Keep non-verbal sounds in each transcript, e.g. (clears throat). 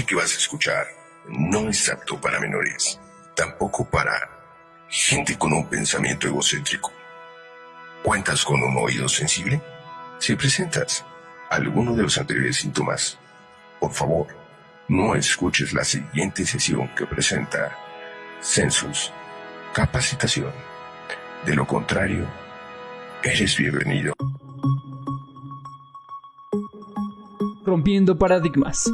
que vas a escuchar no es apto para menores, tampoco para gente con un pensamiento egocéntrico. ¿Cuentas con un oído sensible? Si presentas alguno de los anteriores síntomas, por favor, no escuches la siguiente sesión que presenta Census Capacitación. De lo contrario, eres bienvenido. Rompiendo paradigmas.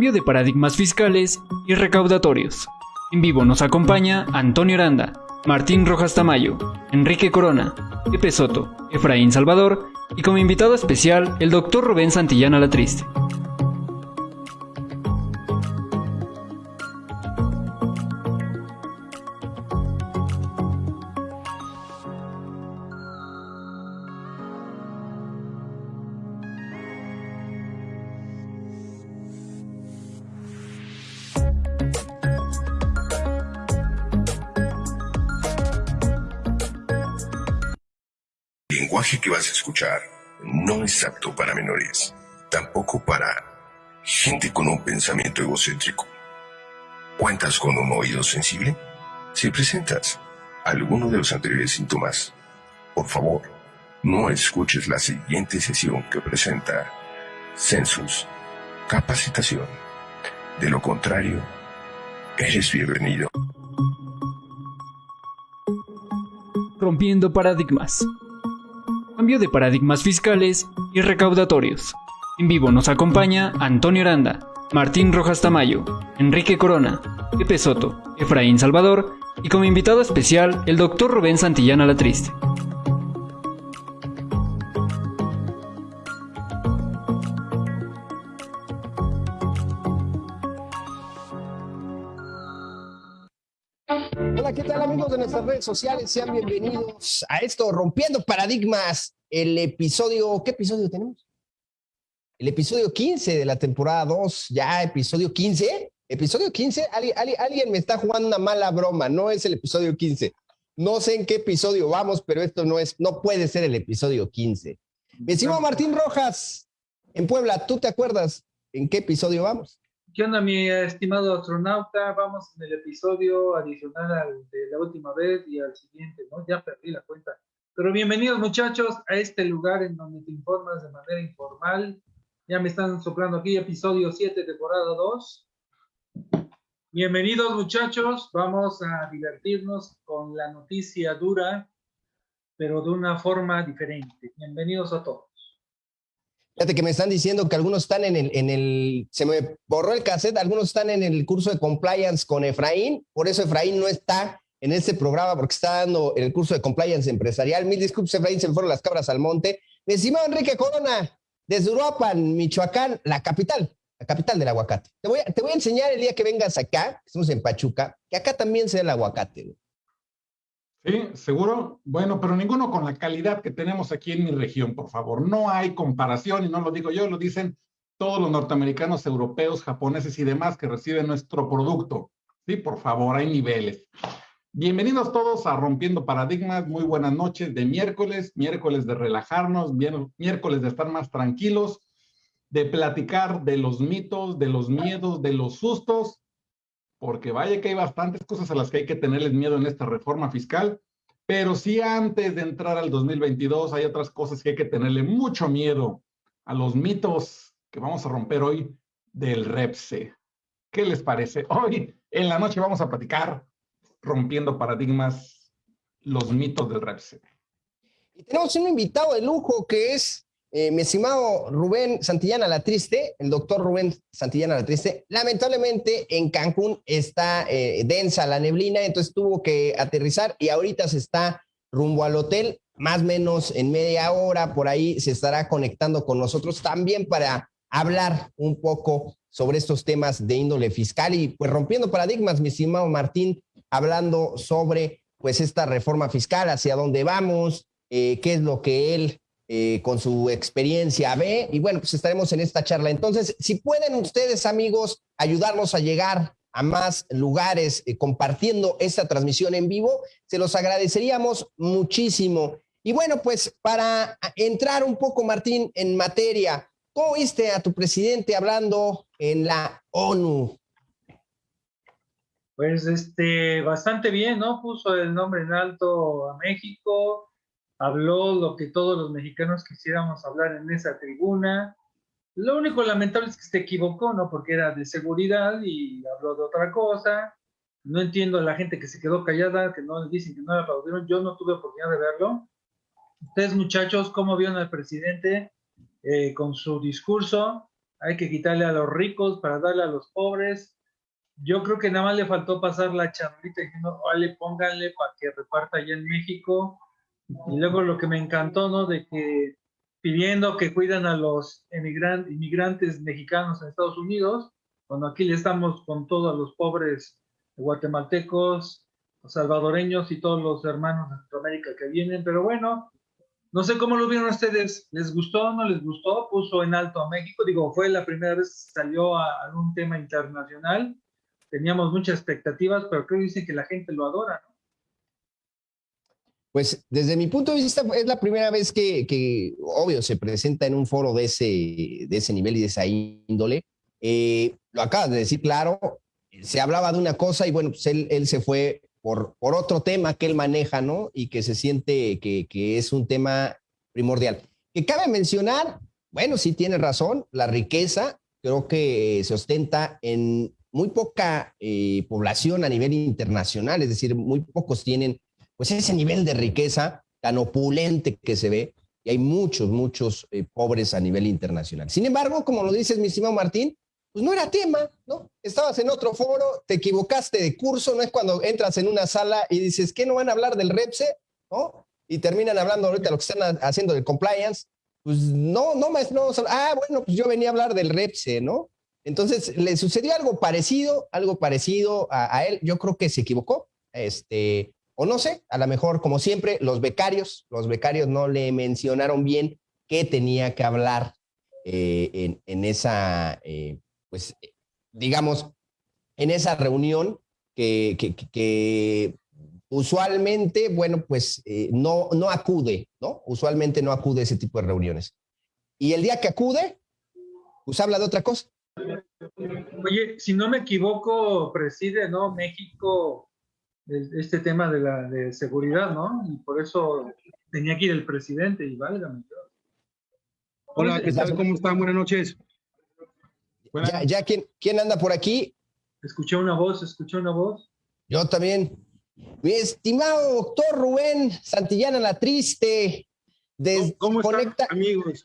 Cambio de paradigmas fiscales y recaudatorios. En vivo nos acompaña Antonio Aranda, Martín Rojas Tamayo, Enrique Corona, Pepe Soto, Efraín Salvador y como invitado especial el doctor Rubén Santillana La no es apto para menores, tampoco para gente con un pensamiento egocéntrico. ¿Cuentas con un oído sensible? Si presentas alguno de los anteriores síntomas, por favor, no escuches la siguiente sesión que presenta Census Capacitación. De lo contrario, eres bienvenido. Rompiendo paradigmas cambio de paradigmas fiscales y recaudatorios. En vivo nos acompaña Antonio Aranda, Martín Rojas Tamayo, Enrique Corona, Pepe Soto, Efraín Salvador y como invitado especial el doctor Rubén Santillana La amigos de nuestras redes sociales? Sean bienvenidos a esto, Rompiendo Paradigmas, el episodio, ¿qué episodio tenemos? El episodio 15 de la temporada 2, ya episodio 15. Episodio 15, alguien, me está jugando una mala broma, no es el episodio 15. No sé en qué episodio vamos, pero esto no es, no puede ser el episodio 15. Vecino Martín Rojas, en Puebla, ¿tú te acuerdas en qué episodio vamos? ¿Qué onda, mi estimado astronauta? Vamos en el episodio adicional al de la última vez y al siguiente, ¿no? Ya perdí la cuenta. Pero bienvenidos, muchachos, a este lugar en donde te informas de manera informal. Ya me están soplando aquí, episodio 7, temporada 2. Bienvenidos, muchachos. Vamos a divertirnos con la noticia dura, pero de una forma diferente. Bienvenidos a todos. Fíjate que me están diciendo que algunos están en el, en el, se me borró el cassette, algunos están en el curso de compliance con Efraín, por eso Efraín no está en este programa porque está dando el curso de compliance empresarial. Mil disculpas, Efraín, se me fueron las cabras al monte. Mi estimado Enrique Corona, desde Uruapan, Michoacán, la capital, la capital del aguacate. Te voy a, te voy a enseñar el día que vengas acá, estamos en Pachuca, que acá también se da el aguacate. Sí, seguro. Bueno, pero ninguno con la calidad que tenemos aquí en mi región, por favor. No hay comparación, y no lo digo yo, lo dicen todos los norteamericanos, europeos, japoneses y demás que reciben nuestro producto. Sí, por favor, hay niveles. Bienvenidos todos a Rompiendo Paradigmas. Muy buenas noches de miércoles, miércoles de relajarnos, miércoles de estar más tranquilos, de platicar de los mitos, de los miedos, de los sustos porque vaya que hay bastantes cosas a las que hay que tenerles miedo en esta reforma fiscal, pero sí antes de entrar al 2022 hay otras cosas que hay que tenerle mucho miedo a los mitos que vamos a romper hoy del REPSE. ¿Qué les parece? (laughs) Hoy en la noche vamos a platicar rompiendo paradigmas, los mitos del REPSE. Y tenemos un invitado de lujo que es eh, mi estimado Rubén Santillana La Triste, el doctor Rubén Santillana La Triste, lamentablemente en Cancún está eh, densa la neblina, entonces tuvo que aterrizar y ahorita se está rumbo al hotel, más o menos en media hora, por ahí se estará conectando con nosotros también para hablar un poco sobre estos temas de índole fiscal y pues rompiendo paradigmas, mi estimado Martín, hablando sobre pues esta reforma fiscal, hacia dónde vamos, eh, qué es lo que él eh, con su experiencia ve. Y bueno, pues estaremos en esta charla. Entonces, si pueden ustedes, amigos, ayudarnos a llegar a más lugares eh, compartiendo esta transmisión en vivo, se los agradeceríamos muchísimo. Y bueno, pues para entrar un poco, Martín, en materia, ¿Cómo viste a tu presidente hablando en la ONU? Pues este, bastante bien, ¿no? Puso el nombre en alto a México, habló lo que todos los mexicanos quisiéramos hablar en esa tribuna. Lo único lamentable es que se equivocó, ¿no? Porque era de seguridad y habló de otra cosa. No entiendo a la gente que se quedó callada, que no dicen que no le aplaudieron. Yo no tuve oportunidad de verlo. Ustedes, muchachos, ¿cómo vieron al presidente eh, con su discurso? Hay que quitarle a los ricos para darle a los pobres yo creo que nada más le faltó pasar la charlita diciendo, vale, pónganle para que reparta allá en México. Y luego lo que me encantó, ¿no? De que pidiendo que cuidan a los inmigrantes mexicanos en Estados Unidos, cuando aquí le estamos con todos los pobres guatemaltecos, los salvadoreños y todos los hermanos de Centroamérica que vienen, pero bueno, no sé cómo lo vieron ustedes, ¿les gustó no les gustó? Puso en alto a México, digo, fue la primera vez que salió a, a un tema internacional, teníamos muchas expectativas, pero creo que dicen que la gente lo adora, ¿no? Pues desde mi punto de vista es la primera vez que, obvio, se presenta en un foro de ese, de ese nivel y de esa índole. Eh, lo acabas de decir claro, se hablaba de una cosa y bueno, pues él, se fue por, por otro tema que él maneja, ¿no? Y que se siente que, que es un tema primordial. Que cabe mencionar, bueno, sí tiene razón, la riqueza creo que se ostenta en muy poca eh, población a nivel internacional, es decir, muy pocos tienen pues ese nivel de riqueza tan opulente que se ve y hay muchos, muchos eh, pobres a nivel internacional. Sin embargo, como lo dices, mi estimado Martín, pues no era tema, ¿no? Estabas en otro foro, te equivocaste de curso, no es cuando entras en una sala y dices, ¿qué no van a hablar del REPSE? ¿No? Y terminan hablando ahorita lo que están haciendo del compliance. Pues no, no, maestro, no, ah, bueno, pues yo venía a hablar del REPSE, ¿no? Entonces, le sucedió algo parecido, algo parecido a, él. Yo creo que se equivocó. Este, o no sé, a lo mejor, como siempre, los becarios, los becarios no le mencionaron bien qué tenía que hablar eh, en, esa, eh, pues, digamos, en esa reunión que, que, usualmente, bueno, pues eh, no, no acude, ¿no? Usualmente no acude a ese tipo de reuniones. Y el día que acude, pues habla de otra cosa. Oye, si no me equivoco, preside, ¿no? México este tema de la de seguridad, ¿no? Y por eso tenía que ir el presidente y válgame. Hola, ¿qué tal? ¿Cómo están? Buenas noches. Ya, ya ¿quién, ¿quién anda por aquí? Escuché una voz, escuché una voz. Yo también. Mi estimado doctor Rubén Santillana La Triste. ¿Cómo, están, amigos?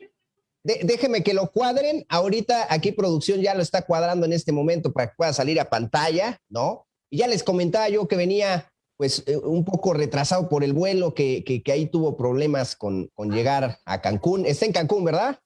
déjeme que lo cuadren. Ahorita aquí producción ya lo está cuadrando en este momento para que pueda salir a pantalla, ¿no? Y ya les comentaba yo que venía pues eh, un poco retrasado por el vuelo, que, que, ahí tuvo problemas con, con, llegar a Cancún. Está en Cancún, ¿verdad?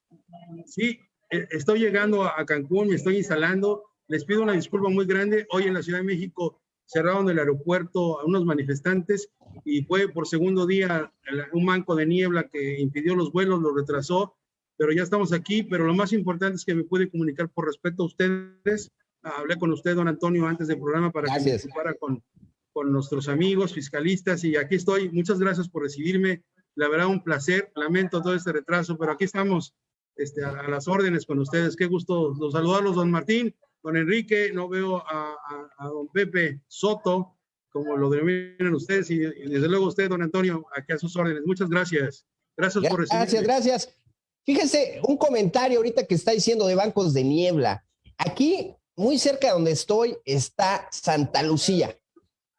Sí, e, estoy llegando a Cancún, me estoy instalando. Les pido una disculpa muy grande. Hoy en la Ciudad de México cerraron el aeropuerto a unos manifestantes y fue por segundo día un manco de niebla que impidió los vuelos, lo retrasó pero ya estamos aquí, pero lo más importante es que me puede comunicar por respeto a ustedes. Hablé con usted, don Antonio, antes del programa para que me con, con nuestros amigos fiscalistas y aquí estoy. Muchas gracias por recibirme. La verdad, un placer. Lamento todo este retraso, pero aquí estamos este, a, las órdenes con ustedes. Qué gusto los saludarlos, don Martín, don Enrique. No veo a, a, don Pepe Soto, como lo denominan ustedes, y, desde luego usted, don Antonio, aquí a sus órdenes. Muchas gracias. Gracias por recibirme. Gracias, gracias. Fíjense, un comentario ahorita que está diciendo de bancos de niebla. Aquí, muy cerca de donde estoy, está Santa Lucía.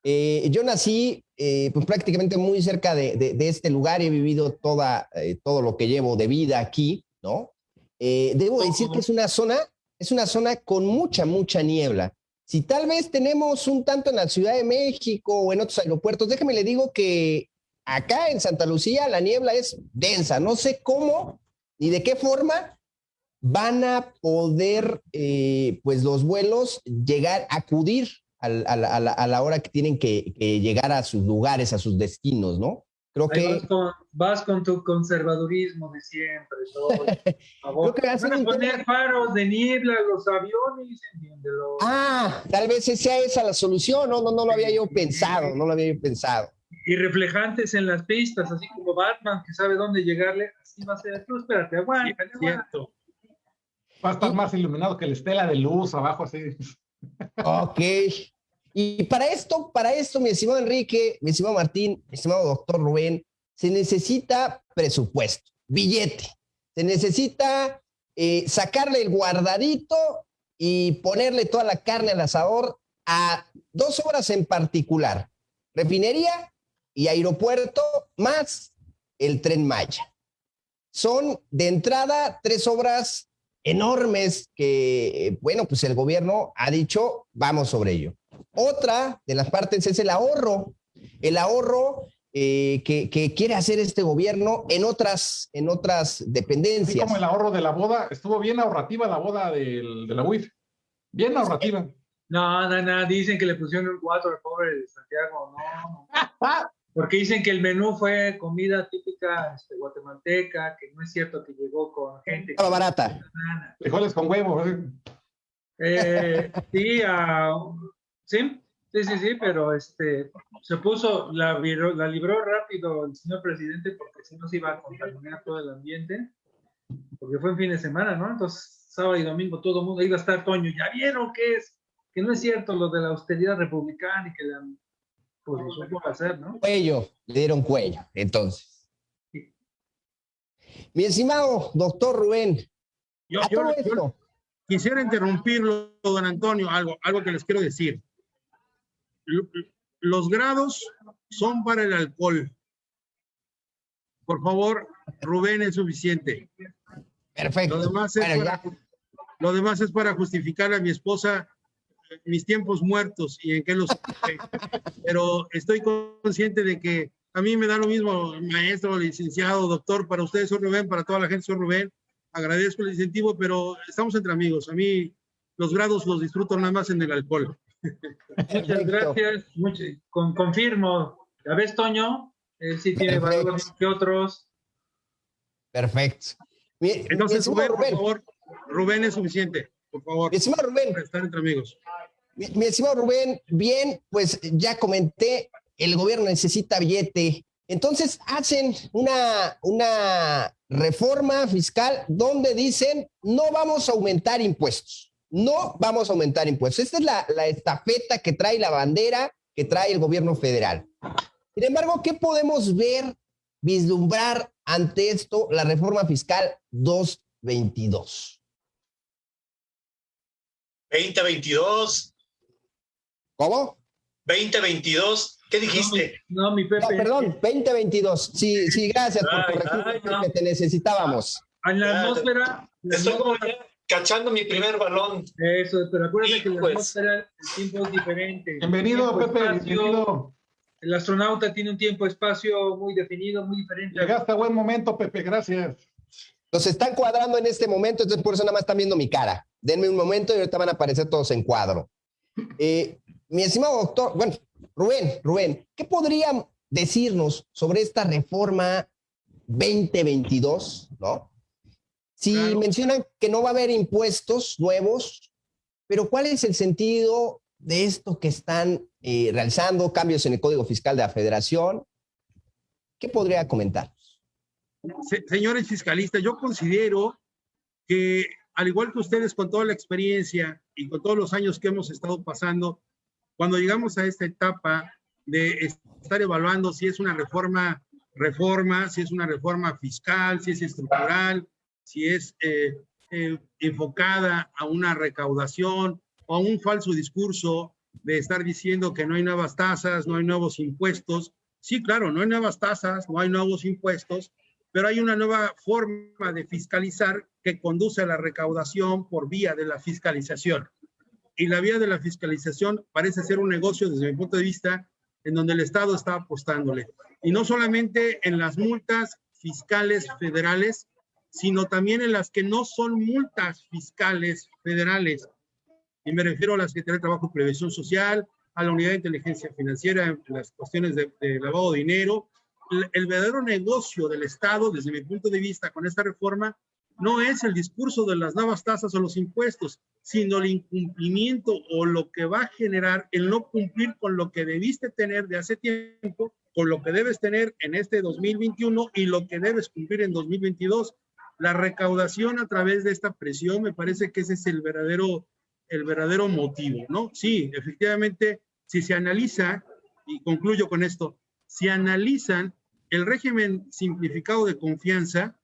Eh, yo nací eh, pues, prácticamente muy cerca de, este lugar y he vivido toda, eh, todo lo que llevo de vida aquí, ¿no? debo decir que es una zona, es una zona con mucha, mucha niebla. Si tal vez tenemos un tanto en la Ciudad de México o en otros aeropuertos, déjeme le digo que acá en Santa Lucía la niebla es densa. No sé cómo ¿Y de qué forma van a poder, eh, pues, los vuelos llegar, acudir a, la, hora que tienen que, llegar a sus lugares, a sus destinos, ¿no? Creo que... Vas con, tu conservadurismo de siempre. Todo, (laughs) Creo que van a poner faros de niebla los aviones, entiéndelo. Ah, tal vez sea esa la solución, no, no, no lo había yo pensado, no lo había yo pensado. Y reflejantes en las pistas, así como Batman, que sabe dónde llegarle, así va a ser. Tú espérate, aguanta, Va a estar más iluminado que la estela de luz abajo así. Ok. Y para esto, para esto, mi estimado Enrique, mi estimado Martín, mi estimado doctor Rubén, se necesita presupuesto, billete. Se necesita eh, sacarle el guardadito y ponerle toda la carne al asador a dos obras en particular, refinería y aeropuerto, más el tren Maya. Son de entrada tres obras enormes que, bueno, pues el gobierno ha dicho, vamos sobre ello. Otra de las partes es el ahorro, el ahorro eh, que, que, quiere hacer este gobierno en otras, en otras dependencias. Así como el ahorro de la boda, estuvo bien ahorrativa la boda del, de la UIF, bien ahorrativa. No, no, no, dicen que le pusieron un 4 al pobre de Santiago, no. (laughs) Porque dicen que el menú fue comida típica este, guatemalteca, que no es cierto que llegó con gente. Estaba barata. Frijoles con huevo. Eh, sí, sí, sí, sí, sí, pero este, se puso, la, la libró rápido el señor presidente porque si no se iba a contaminar todo el ambiente, porque fue en fin de semana, ¿no? Entonces, sábado y domingo todo el mundo iba a estar Toño, ¿ya vieron qué es? Que no es cierto lo de la austeridad republicana y que la pues hacer, ¿no? Cuello, le dieron cuello, entonces. Mi estimado doctor Rubén, yo, quisiera interrumpirlo, don Antonio, algo, algo que les quiero decir. Los grados son para el alcohol. Por favor, Rubén es suficiente. Perfecto. Lo demás es, para, lo demás es para justificar a mi esposa mis tiempos muertos y en qué los... Pero estoy consciente de que a mí me da lo mismo, maestro, licenciado, doctor, para ustedes soy Rubén, para toda la gente soy Rubén. Agradezco el incentivo, pero estamos entre amigos. A mí los grados los disfruto nada más en el alcohol. Muchas gracias. con, confirmo. ¿Ya ves, Toño? Él sí tiene valor que otros. Perfecto. Entonces, Rubén, por favor, Rubén es suficiente, por favor. estimado Rubén. Para estar entre amigos. Mi, estimado Rubén, bien, pues ya comenté, el gobierno necesita billete. Entonces hacen una, una reforma fiscal donde dicen no vamos a aumentar impuestos, no vamos a aumentar impuestos. Esta es la, la estafeta que trae la bandera que trae el gobierno federal. Sin embargo, ¿qué podemos ver, vislumbrar ante esto la reforma fiscal 222? 2022 ¿Cómo? 2022. ¿Qué dijiste? No, mi Pepe. perdón, 2022. Sí, sí, gracias por corregir que te necesitábamos. En la atmósfera. Estoy como ya cachando mi primer balón. Eso, pero acuérdate que la pues. atmósfera, el tiempo es diferente. Bienvenido, Pepe, bienvenido. El astronauta tiene un tiempo-espacio muy definido, muy diferente. Llegaste a buen momento, Pepe, gracias. Nos están cuadrando en este momento, entonces por eso nada más están viendo mi cara. Denme un momento y ahorita van a aparecer todos en cuadro. Eh, mi estimado doctor, bueno, Rubén, Rubén, ¿qué podrían decirnos sobre esta reforma 2022, no? Si mencionan que no va a haber impuestos nuevos, pero ¿cuál es el sentido de esto que están eh, realizando, cambios en el Código Fiscal de la Federación? ¿Qué podría comentar? señores fiscalistas, yo considero que al igual que ustedes con toda la experiencia y con todos los años que hemos estado pasando, cuando llegamos a esta etapa de estar evaluando si es una reforma, reforma, si es una reforma fiscal, si es estructural, si es eh, eh, enfocada a una recaudación o a un falso discurso de estar diciendo que no hay nuevas tasas, no hay nuevos impuestos. Sí, claro, no hay nuevas tasas, no hay nuevos impuestos, pero hay una nueva forma de fiscalizar que conduce a la recaudación por vía de la fiscalización y la vía de la fiscalización parece ser un negocio desde mi punto de vista en donde el Estado está apostándole. Y no solamente en las multas fiscales federales, sino también en las que no son multas fiscales federales. Y me refiero a las que tienen trabajo y prevención social, a la unidad de inteligencia financiera, las cuestiones de, de lavado de dinero. El, el verdadero negocio del Estado, desde mi punto de vista, con esta reforma, no es el discurso de las nuevas tasas o los impuestos, sino el incumplimiento o lo que va a generar el no cumplir con lo que debiste tener de hace tiempo, con lo que debes tener en este 2021 y lo que debes cumplir en 2022. la recaudación a través de esta presión, me parece que ese es el verdadero, el verdadero motivo, ¿no? Sí, efectivamente, si se analiza, y concluyo con esto, si analizan el régimen simplificado de confianza,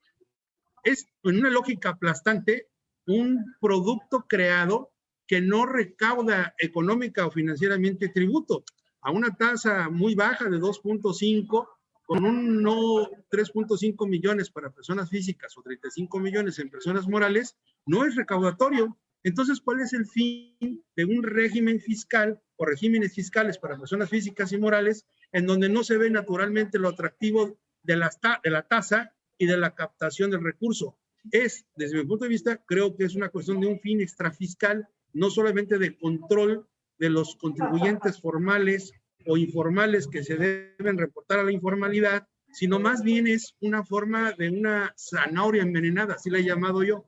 es en una lógica aplastante un producto creado que no recauda económica o financieramente tributo a una tasa muy baja de 2.5 con un no 3.5 millones para personas físicas o 35 millones en personas morales, no es recaudatorio. Entonces, ¿cuál es el fin de un régimen fiscal o regímenes fiscales para personas físicas y morales en donde no se ve naturalmente lo atractivo de la, de la tasa y de la captación del recurso? Es, desde mi punto de vista, creo que es una cuestión de un fin extrafiscal, no solamente de control de los contribuyentes formales o informales que se deben reportar a la informalidad, sino más bien es una forma de una zanahoria envenenada, así la he llamado yo.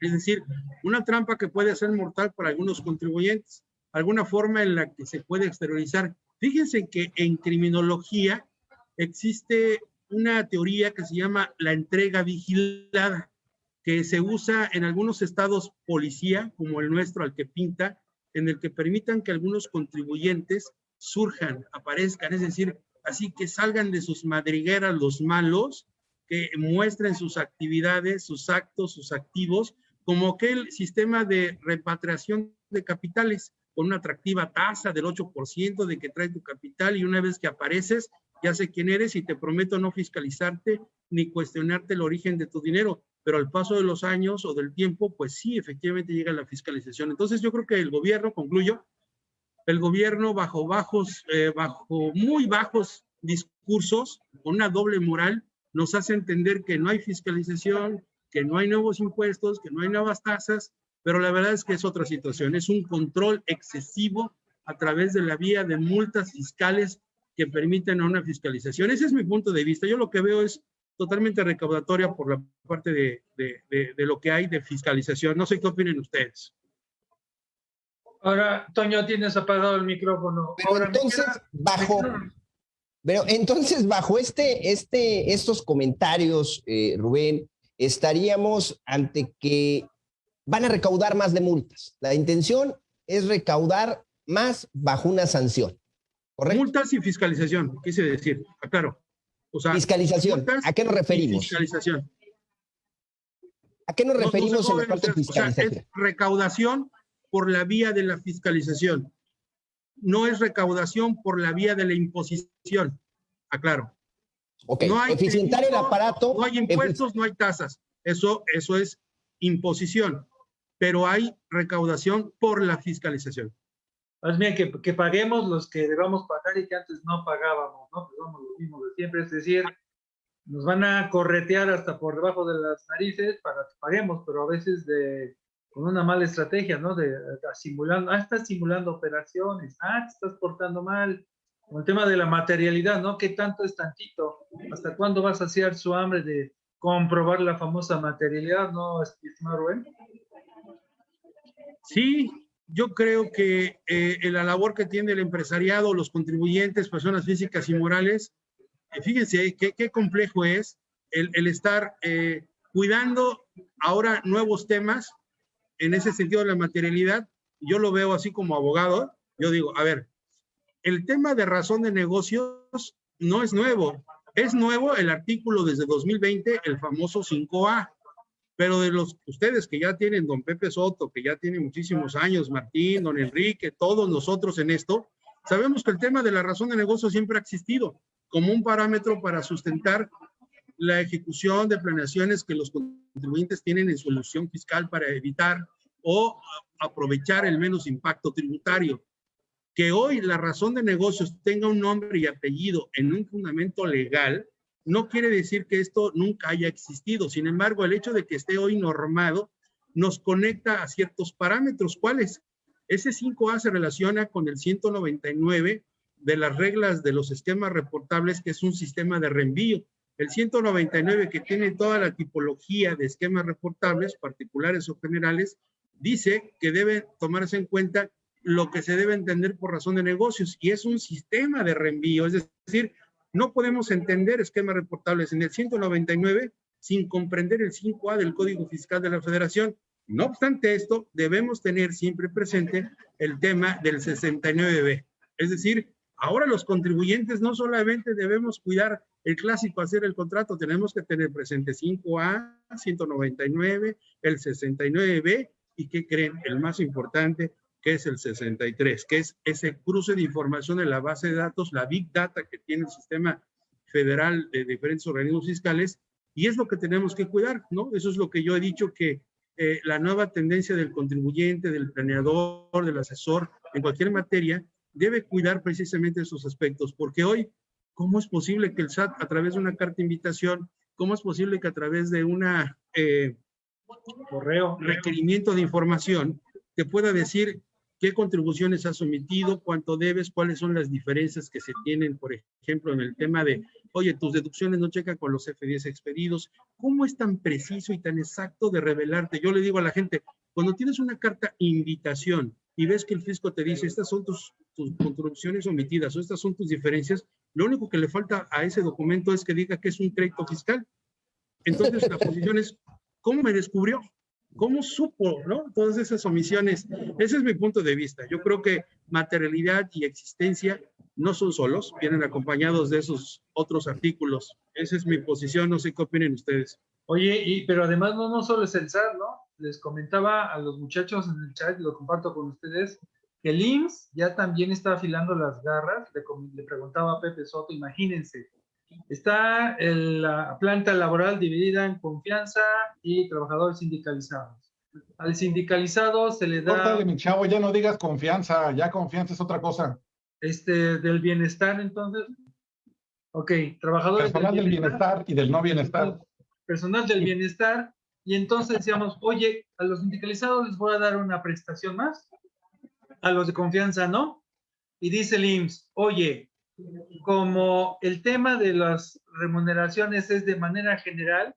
Es decir, una trampa que puede ser mortal para algunos contribuyentes, alguna forma en la que se puede exteriorizar. Fíjense que en criminología existe una teoría que se llama la entrega vigilada, que se usa en algunos estados policía, como el nuestro, al que pinta, en el que permitan que algunos contribuyentes surjan, aparezcan, es decir, así que salgan de sus madrigueras los malos, que muestren sus actividades, sus actos, sus activos, como aquel sistema de repatriación de capitales con una atractiva tasa del 8% de que trae tu capital y una vez que apareces, ya sé quién eres y te prometo no fiscalizarte ni cuestionarte el origen de tu dinero, pero al paso de los años o del tiempo, pues sí, efectivamente llega la fiscalización. Entonces yo creo que el gobierno, concluyo, el gobierno bajo bajos, eh, bajo muy bajos discursos, con una doble moral, nos hace entender que no hay fiscalización, que no hay nuevos impuestos, que no hay nuevas tasas, pero la verdad es que es otra situación, es un control excesivo a través de la vía de multas fiscales que permiten una fiscalización. Ese es mi punto de vista. Yo lo que veo es totalmente recaudatoria por la parte de, de, de lo que hay de fiscalización. No sé qué opinen ustedes. Ahora, Toño, tienes apagado el micrófono. Pero entonces, bajo, pero entonces, bajo este, este, estos comentarios, eh, Rubén, estaríamos ante que van a recaudar más de multas. La intención es recaudar más bajo una sanción. ¿Correcto? Multas y fiscalización, quise decir, claro. O sea, fiscalización, ¿a qué nos referimos? Fiscalización. ¿A qué nos referimos en la parte de fiscalización? O sea, es recaudación por la vía de la fiscalización. No es recaudación por la vía de la imposición. Aclaro. Ok, no hay eficientar el aparato. No hay impuestos, no hay tasas. Eso, eso es imposición. Pero hay recaudación por la fiscalización. Más bien que, que, paguemos los que debamos pagar y que antes no pagábamos, ¿no? Pues vamos lo mismo de siempre, es decir, nos van a corretear hasta por debajo de las narices para que paguemos, pero a veces de, con una mala estrategia, ¿no? De, simulando, ah, estás simulando operaciones, ah, te estás portando mal. Con el tema de la materialidad, ¿no? ¿Qué tanto es tantito? ¿Hasta cuándo vas a hacer su hambre de comprobar la famosa materialidad, no, estimado Rubén? Sí, yo creo que eh, la labor que tiene el empresariado, los contribuyentes, personas físicas y morales, eh, fíjense qué, qué, complejo es el, estar eh, cuidando ahora nuevos temas en ese sentido de la materialidad, yo lo veo así como abogado, yo digo, a ver, el tema de razón de negocios no es nuevo. Es nuevo el artículo desde 2020, el famoso 5A. Pero de los ustedes que ya tienen, don Pepe Soto, que ya tiene muchísimos años, Martín, don Enrique, todos nosotros en esto, sabemos que el tema de la razón de negocio siempre ha existido como un parámetro para sustentar la ejecución de planeaciones que los contribuyentes tienen en su ilusión fiscal para evitar o aprovechar el menos impacto tributario. Que hoy la razón de negocios tenga un nombre y apellido en un fundamento legal, no quiere decir que esto nunca haya existido. Sin embargo, el hecho de que esté hoy normado nos conecta a ciertos parámetros. ¿Cuáles? Ese 5A se relaciona con el 199 de las reglas de los esquemas reportables, que es un sistema de reenvío. El 199, que tiene toda la tipología de esquemas reportables, particulares o generales, dice que debe tomarse en cuenta lo que se debe entender por razón de negocios y es un sistema de reenvío. Es decir, no podemos entender esquemas reportables en el 199 sin comprender el 5A del Código Fiscal de la Federación. No obstante esto, debemos tener siempre presente el tema del 69B. Es decir, ahora los contribuyentes no solamente debemos cuidar el clásico hacer el contrato, tenemos que tener presente 5A, 199, el 69B y que creen el más importante, que es el 63, que es ese cruce de información en la base de datos, la Big Data que tiene el sistema federal de diferentes organismos fiscales, y es lo que tenemos que cuidar, ¿no? Eso es lo que yo he dicho que eh, la nueva tendencia del contribuyente, del planeador, del asesor, en cualquier materia, debe cuidar precisamente esos aspectos, porque hoy, ¿cómo es posible que el SAT, a través de una carta de invitación, cómo es posible que a través de una eh, correo, requerimiento de información, te pueda decir qué contribuciones has sometido, cuánto debes, cuáles son las diferencias que se tienen, por ejemplo, en el tema de, oye, tus deducciones no checan con los F10 expedidos. ¿Cómo es tan preciso y tan exacto de revelarte? Yo le digo a la gente, cuando tienes una carta invitación y ves que el fisco te dice, estas son tus, tus contribuciones omitidas o estas son tus diferencias, lo único que le falta a ese documento es que diga que es un crédito fiscal. Entonces, la posición es, ¿cómo me descubrió? ¿Cómo supo, no? Todas esas omisiones. Ese es mi punto de vista. Yo creo que materialidad y existencia no son solos, vienen acompañados de esos otros artículos. Esa es mi posición, no sé qué opinen ustedes. Oye, y, pero además no, solo es el SAT, ¿no? Les comentaba a los muchachos en el chat, lo comparto con ustedes, que el ya también está afilando las garras. Le, le preguntaba a Pepe Soto, imagínense, Está la planta laboral dividida en confianza y trabajadores sindicalizados. Al sindicalizado se le da... Córtale, mi chavo, ya no digas confianza, ya confianza es otra cosa. Este, del bienestar, entonces. Ok, trabajadores Personal del bienestar, y del no bienestar. Personal del bienestar. Y entonces decíamos, oye, a los sindicalizados les voy a dar una prestación más, a los de confianza no. Y dice el IMSS, oye, como el tema de las remuneraciones es de manera general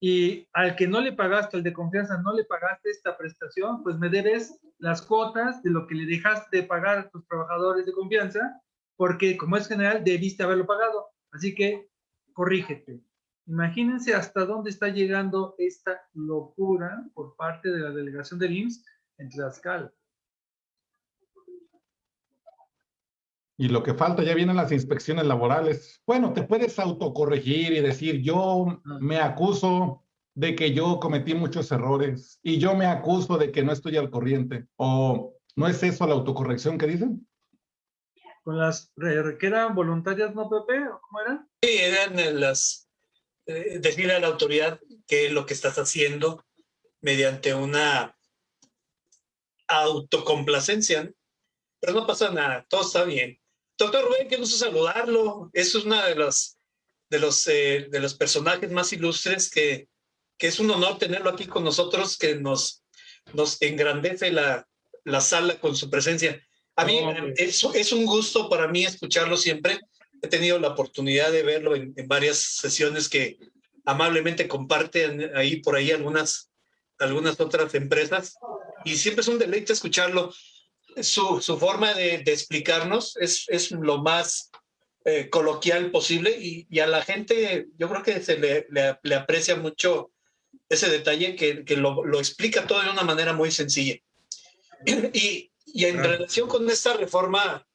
y al que no le pagaste, al de confianza, no le pagaste esta prestación, pues me debes las cuotas de lo que le dejaste de pagar a tus trabajadores de confianza, porque como es general, debiste haberlo pagado. Así que corrígete. Imagínense hasta dónde está llegando esta locura por parte de la delegación del IMSS en Tlaxcala. Y lo que falta, ya vienen las inspecciones laborales. Bueno, te puedes autocorregir y decir, yo me acuso de que yo cometí muchos errores y yo me acuso de que no estoy al corriente. ¿O no es eso la autocorrección que dicen? Con las que eran voluntarias, ¿no, Pepe? ¿Cómo eran? Sí, eran las eh, decirle a la autoridad qué es lo que estás haciendo mediante una autocomplacencia. Pero no pasa nada, todo está bien. Doctor Rubén, qué gusto saludarlo. Es uno de los, de los, eh, de los personajes más ilustres que, que es un honor tenerlo aquí con nosotros, que nos, nos engrandece la, la sala con su presencia. A mí es, es, un gusto para mí escucharlo siempre. He tenido la oportunidad de verlo en, en varias sesiones que amablemente comparten ahí por ahí algunas, algunas otras empresas y siempre es un deleite escucharlo su, su forma de, de, explicarnos es, es lo más eh, coloquial posible y, y, a la gente yo creo que se le, le, le aprecia mucho ese detalle que, que lo, lo, explica todo de una manera muy sencilla. Y, y en relación con esta reforma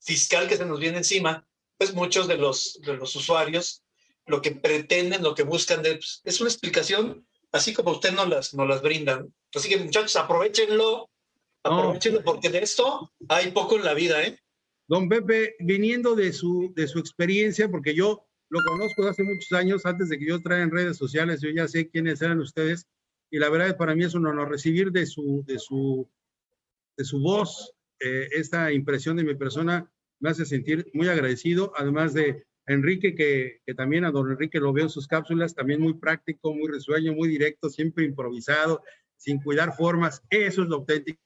fiscal que se nos viene encima, pues muchos de los, de los usuarios lo que pretenden, lo que buscan de, pues, es una explicación así como usted nos las, nos las brindan. Así que muchachos, aprovechenlo, Aprovechenlo, porque de esto hay poco en la vida, ¿eh? Don Pepe, viniendo de su, de su experiencia, porque yo lo conozco hace muchos años, antes de que yo traiga en redes sociales, yo ya sé quiénes eran ustedes, y la verdad para mí es un honor recibir de su, de su, de su voz eh, esta impresión de mi persona, me hace sentir muy agradecido, además de Enrique, que, que, también a don Enrique lo veo en sus cápsulas, también muy práctico, muy risueño, muy directo, siempre improvisado, sin cuidar formas, eso es lo auténtico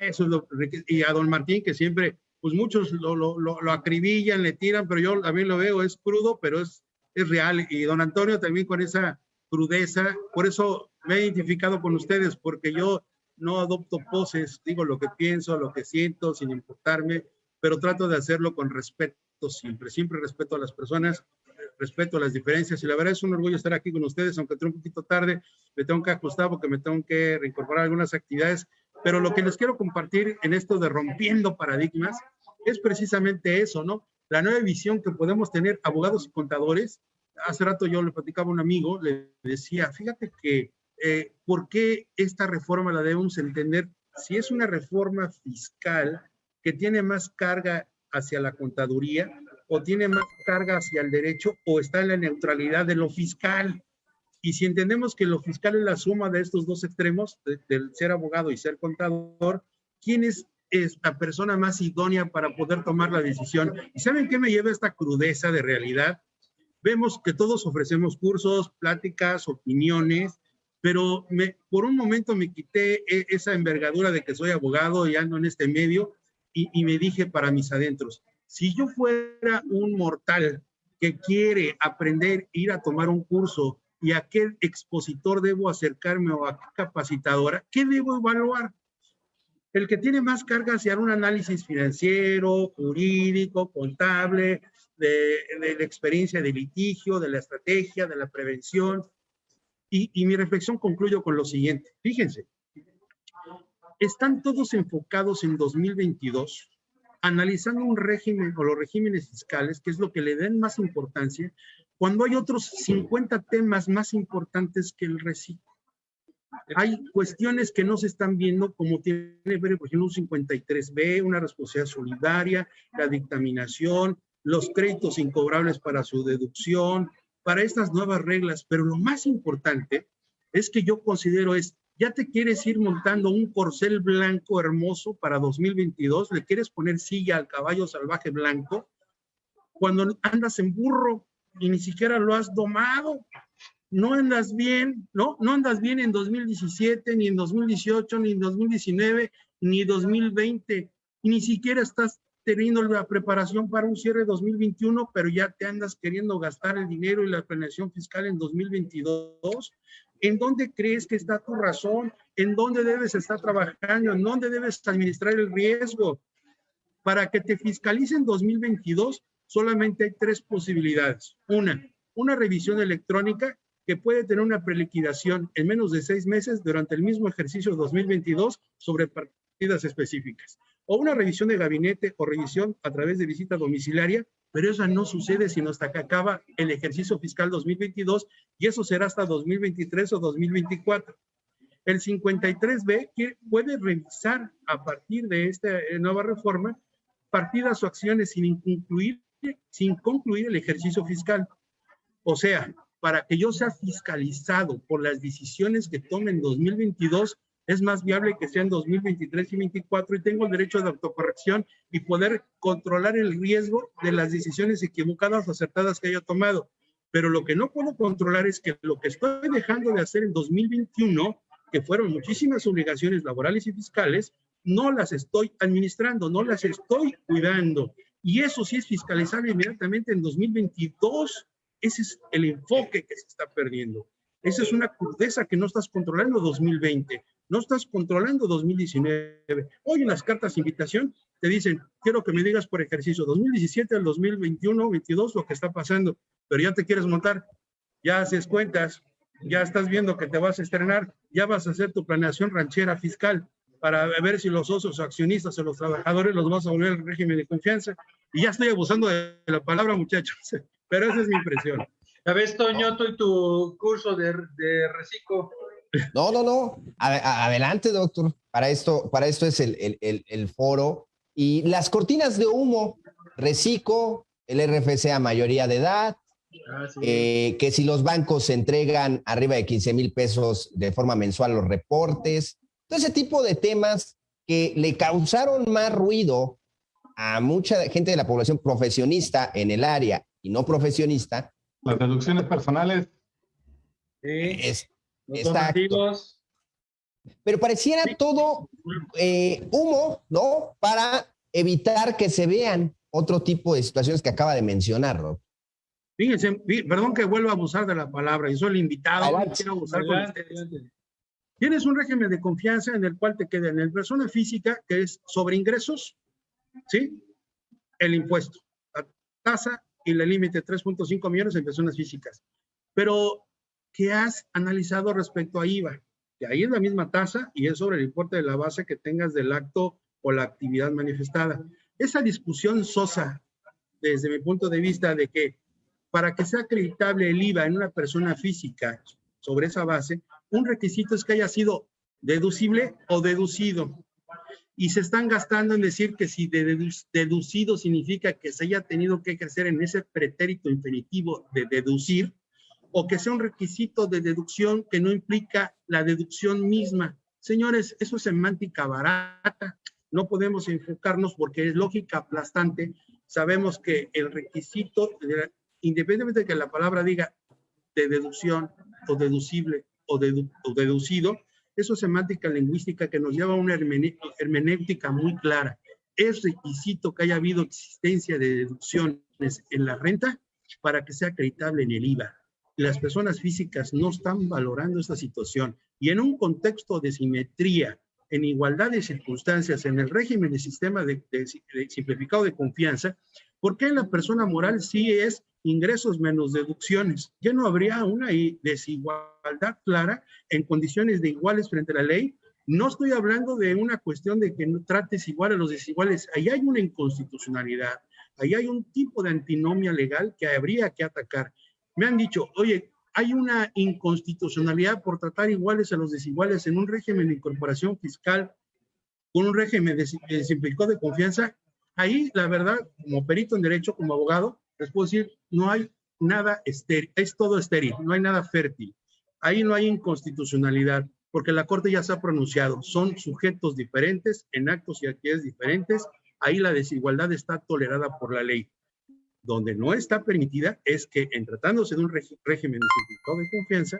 eso es lo y a don Martín, que siempre, pues muchos lo, lo, lo, acribillan, le tiran, pero yo también lo veo, es crudo, pero es, es real. Y don Antonio también con esa crudeza, por eso me he identificado con ustedes, porque yo no adopto poses, digo lo que pienso, lo que siento, sin importarme, pero trato de hacerlo con respeto siempre, siempre respeto a las personas. respeto las diferencias y la verdad es un orgullo estar aquí con ustedes, aunque estoy un poquito tarde, me tengo que ajustar porque me tengo que reincorporar algunas actividades, pero lo que les quiero compartir en esto de rompiendo paradigmas es precisamente eso, ¿no? La nueva visión que podemos tener abogados y contadores. Hace rato yo le platicaba a un amigo, le decía, fíjate que, eh, ¿por qué esta reforma la debemos entender? Si es una reforma fiscal que tiene más carga hacia la contaduría o tiene más carga hacia el derecho o está en la neutralidad de lo fiscal. Y si entendemos que lo fiscal es la suma de estos dos extremos, del ser abogado y ser contador, ¿quién es, es la persona más idónea para poder tomar la decisión? ¿Y saben qué me lleva esta crudeza de realidad? Vemos que todos ofrecemos cursos, pláticas, opiniones, pero me, por un momento me quité e, esa envergadura de que soy abogado y ando en este medio y, y me dije para mis adentros, si yo fuera un mortal que quiere aprender, ir a tomar un curso y a qué expositor debo acercarme o a qué capacitadora, ¿qué debo evaluar? El que tiene más carga hacia un análisis financiero, jurídico, contable, de, la experiencia de litigio, de la estrategia, de la prevención. Y, y mi reflexión concluyo con lo siguiente. Fíjense, están todos enfocados en 2022 analizando un régimen o los regímenes fiscales, que es lo que le den más importancia, cuando hay otros 50 temas más importantes que el reciclo. Hay cuestiones que no se están viendo, como tiene que ver, por ejemplo, un 53B, una responsabilidad solidaria, la dictaminación, los créditos incobrables para su deducción, para estas nuevas reglas. Pero lo más importante es que yo considero es, ya te quieres ir montando un corcel blanco hermoso para 2022, le quieres poner silla al caballo salvaje blanco, cuando andas en burro, y ni siquiera lo has domado. No andas bien, ¿no? No andas bien en 2017, ni en 2018, ni en 2019, ni 2020. Y ni siquiera estás teniendo la preparación para un cierre 2021, pero ya te andas queriendo gastar el dinero y la planeación fiscal en 2022. ¿En dónde crees que está tu razón? ¿En dónde debes estar trabajando? ¿En dónde debes administrar el riesgo? Para que te fiscalicen 2022, solamente hay tres posibilidades. Una, una revisión electrónica que puede tener una preliquidación en menos de seis meses durante el mismo ejercicio 2022 sobre partidas específicas. O una revisión de gabinete o revisión a través de visita domiciliaria, pero eso no sucede sino hasta que acaba el ejercicio fiscal 2022 y eso será hasta 2023 o 2024. El 53B puede revisar a partir de esta eh, nueva reforma partidas o acciones sin incluir sin concluir el ejercicio fiscal. O sea, para que yo sea fiscalizado por las decisiones que tome en 2022, es más viable que sea en 2023 y 2024 y tengo el derecho de autocorrección y poder controlar el riesgo de las decisiones equivocadas o acertadas que haya tomado. Pero lo que no puedo controlar es que lo que estoy dejando de hacer en 2021, que fueron muchísimas obligaciones laborales y fiscales, no las estoy administrando, no las estoy cuidando. Y eso sí es fiscalizable inmediatamente en 2022. Ese es el enfoque que se está perdiendo. Esa es una crudeza que no estás controlando 2020, no estás controlando 2019. Hoy en las cartas de invitación te dicen, quiero que me digas por ejercicio 2017 al 2021, 22 lo que está pasando, pero ya te quieres montar, ya haces cuentas, ya estás viendo que te vas a estrenar, ya vas a hacer tu planeación ranchera fiscal, para ver si los socios accionistas o los trabajadores los vas a volver al régimen de confianza. Y ya estoy abusando de la palabra, muchachos, (laughs) pero esa es mi impresión. A ver, Toño, tú y tu curso de, de reciclo. No, no, no. adelante, doctor. Para esto, para esto es el, el, el, foro. Y las cortinas de humo, reciclo, el RFC a mayoría de edad, ah, sí. eh, que si los bancos entregan arriba de 15 mil pesos de forma mensual los reportes, ese tipo de temas que le causaron más ruido a mucha gente de la población profesionista en el área y no profesionista. Las deducciones personales. Es, Pero pareciera todo eh, humo, ¿no? Para evitar que se vean otro tipo de situaciones que acaba de mencionar, Rob. Fíjense, perdón que vuelva a abusar de la palabra, y soy el invitado, no quiero abusar adelante, con ustedes. Tienes un régimen de confianza en el cual te queda en el persona física, que es sobre ingresos, ¿sí? El impuesto, la tasa y la límite 3.5 millones en personas físicas. Pero, ¿qué has analizado respecto a IVA? Que ahí es la misma tasa y es sobre el importe de la base que tengas del acto o la actividad manifestada. Esa discusión sosa, desde mi punto de vista, de que para que sea acreditable el IVA en una persona física sobre esa base, un requisito es que haya sido deducible o deducido. Y se están gastando en decir que si deducido significa que se haya tenido que ejercer en ese pretérito infinitivo de deducir, o que sea un requisito de deducción que no implica la deducción misma. Señores, eso es semántica barata. No podemos enfocarnos porque es lógica aplastante. Sabemos que el requisito, independientemente de que la palabra diga de deducción o deducible o, o deducido, eso es semántica lingüística que nos lleva a una hermenéutica muy clara. Es requisito que haya habido existencia de deducciones en la renta para que sea acreditable en el IVA. Las personas físicas no están valorando esta situación y en un contexto de simetría, en igualdad de circunstancias, en el régimen de sistema de, simplificado de confianza, ¿por qué la persona moral sí es ingresos menos deducciones. Ya no habría una desigualdad clara en condiciones de iguales frente a la ley. No estoy hablando de una cuestión de que no trates igual a los desiguales. Ahí hay una inconstitucionalidad. Ahí hay un tipo de antinomia legal que habría que atacar. Me han dicho, oye, hay una inconstitucionalidad por tratar iguales a los desiguales en un régimen de incorporación fiscal con un régimen de, de simplificado de confianza. Ahí, la verdad, como perito en derecho, como abogado, les puedo decir, no hay nada estéril, es todo estéril, no hay nada fértil. Ahí no hay inconstitucionalidad, porque la Corte ya se ha pronunciado, son sujetos diferentes, en actos y actividades diferentes, ahí la desigualdad está tolerada por la ley. Donde no está permitida es que en tratándose de un régimen de confianza,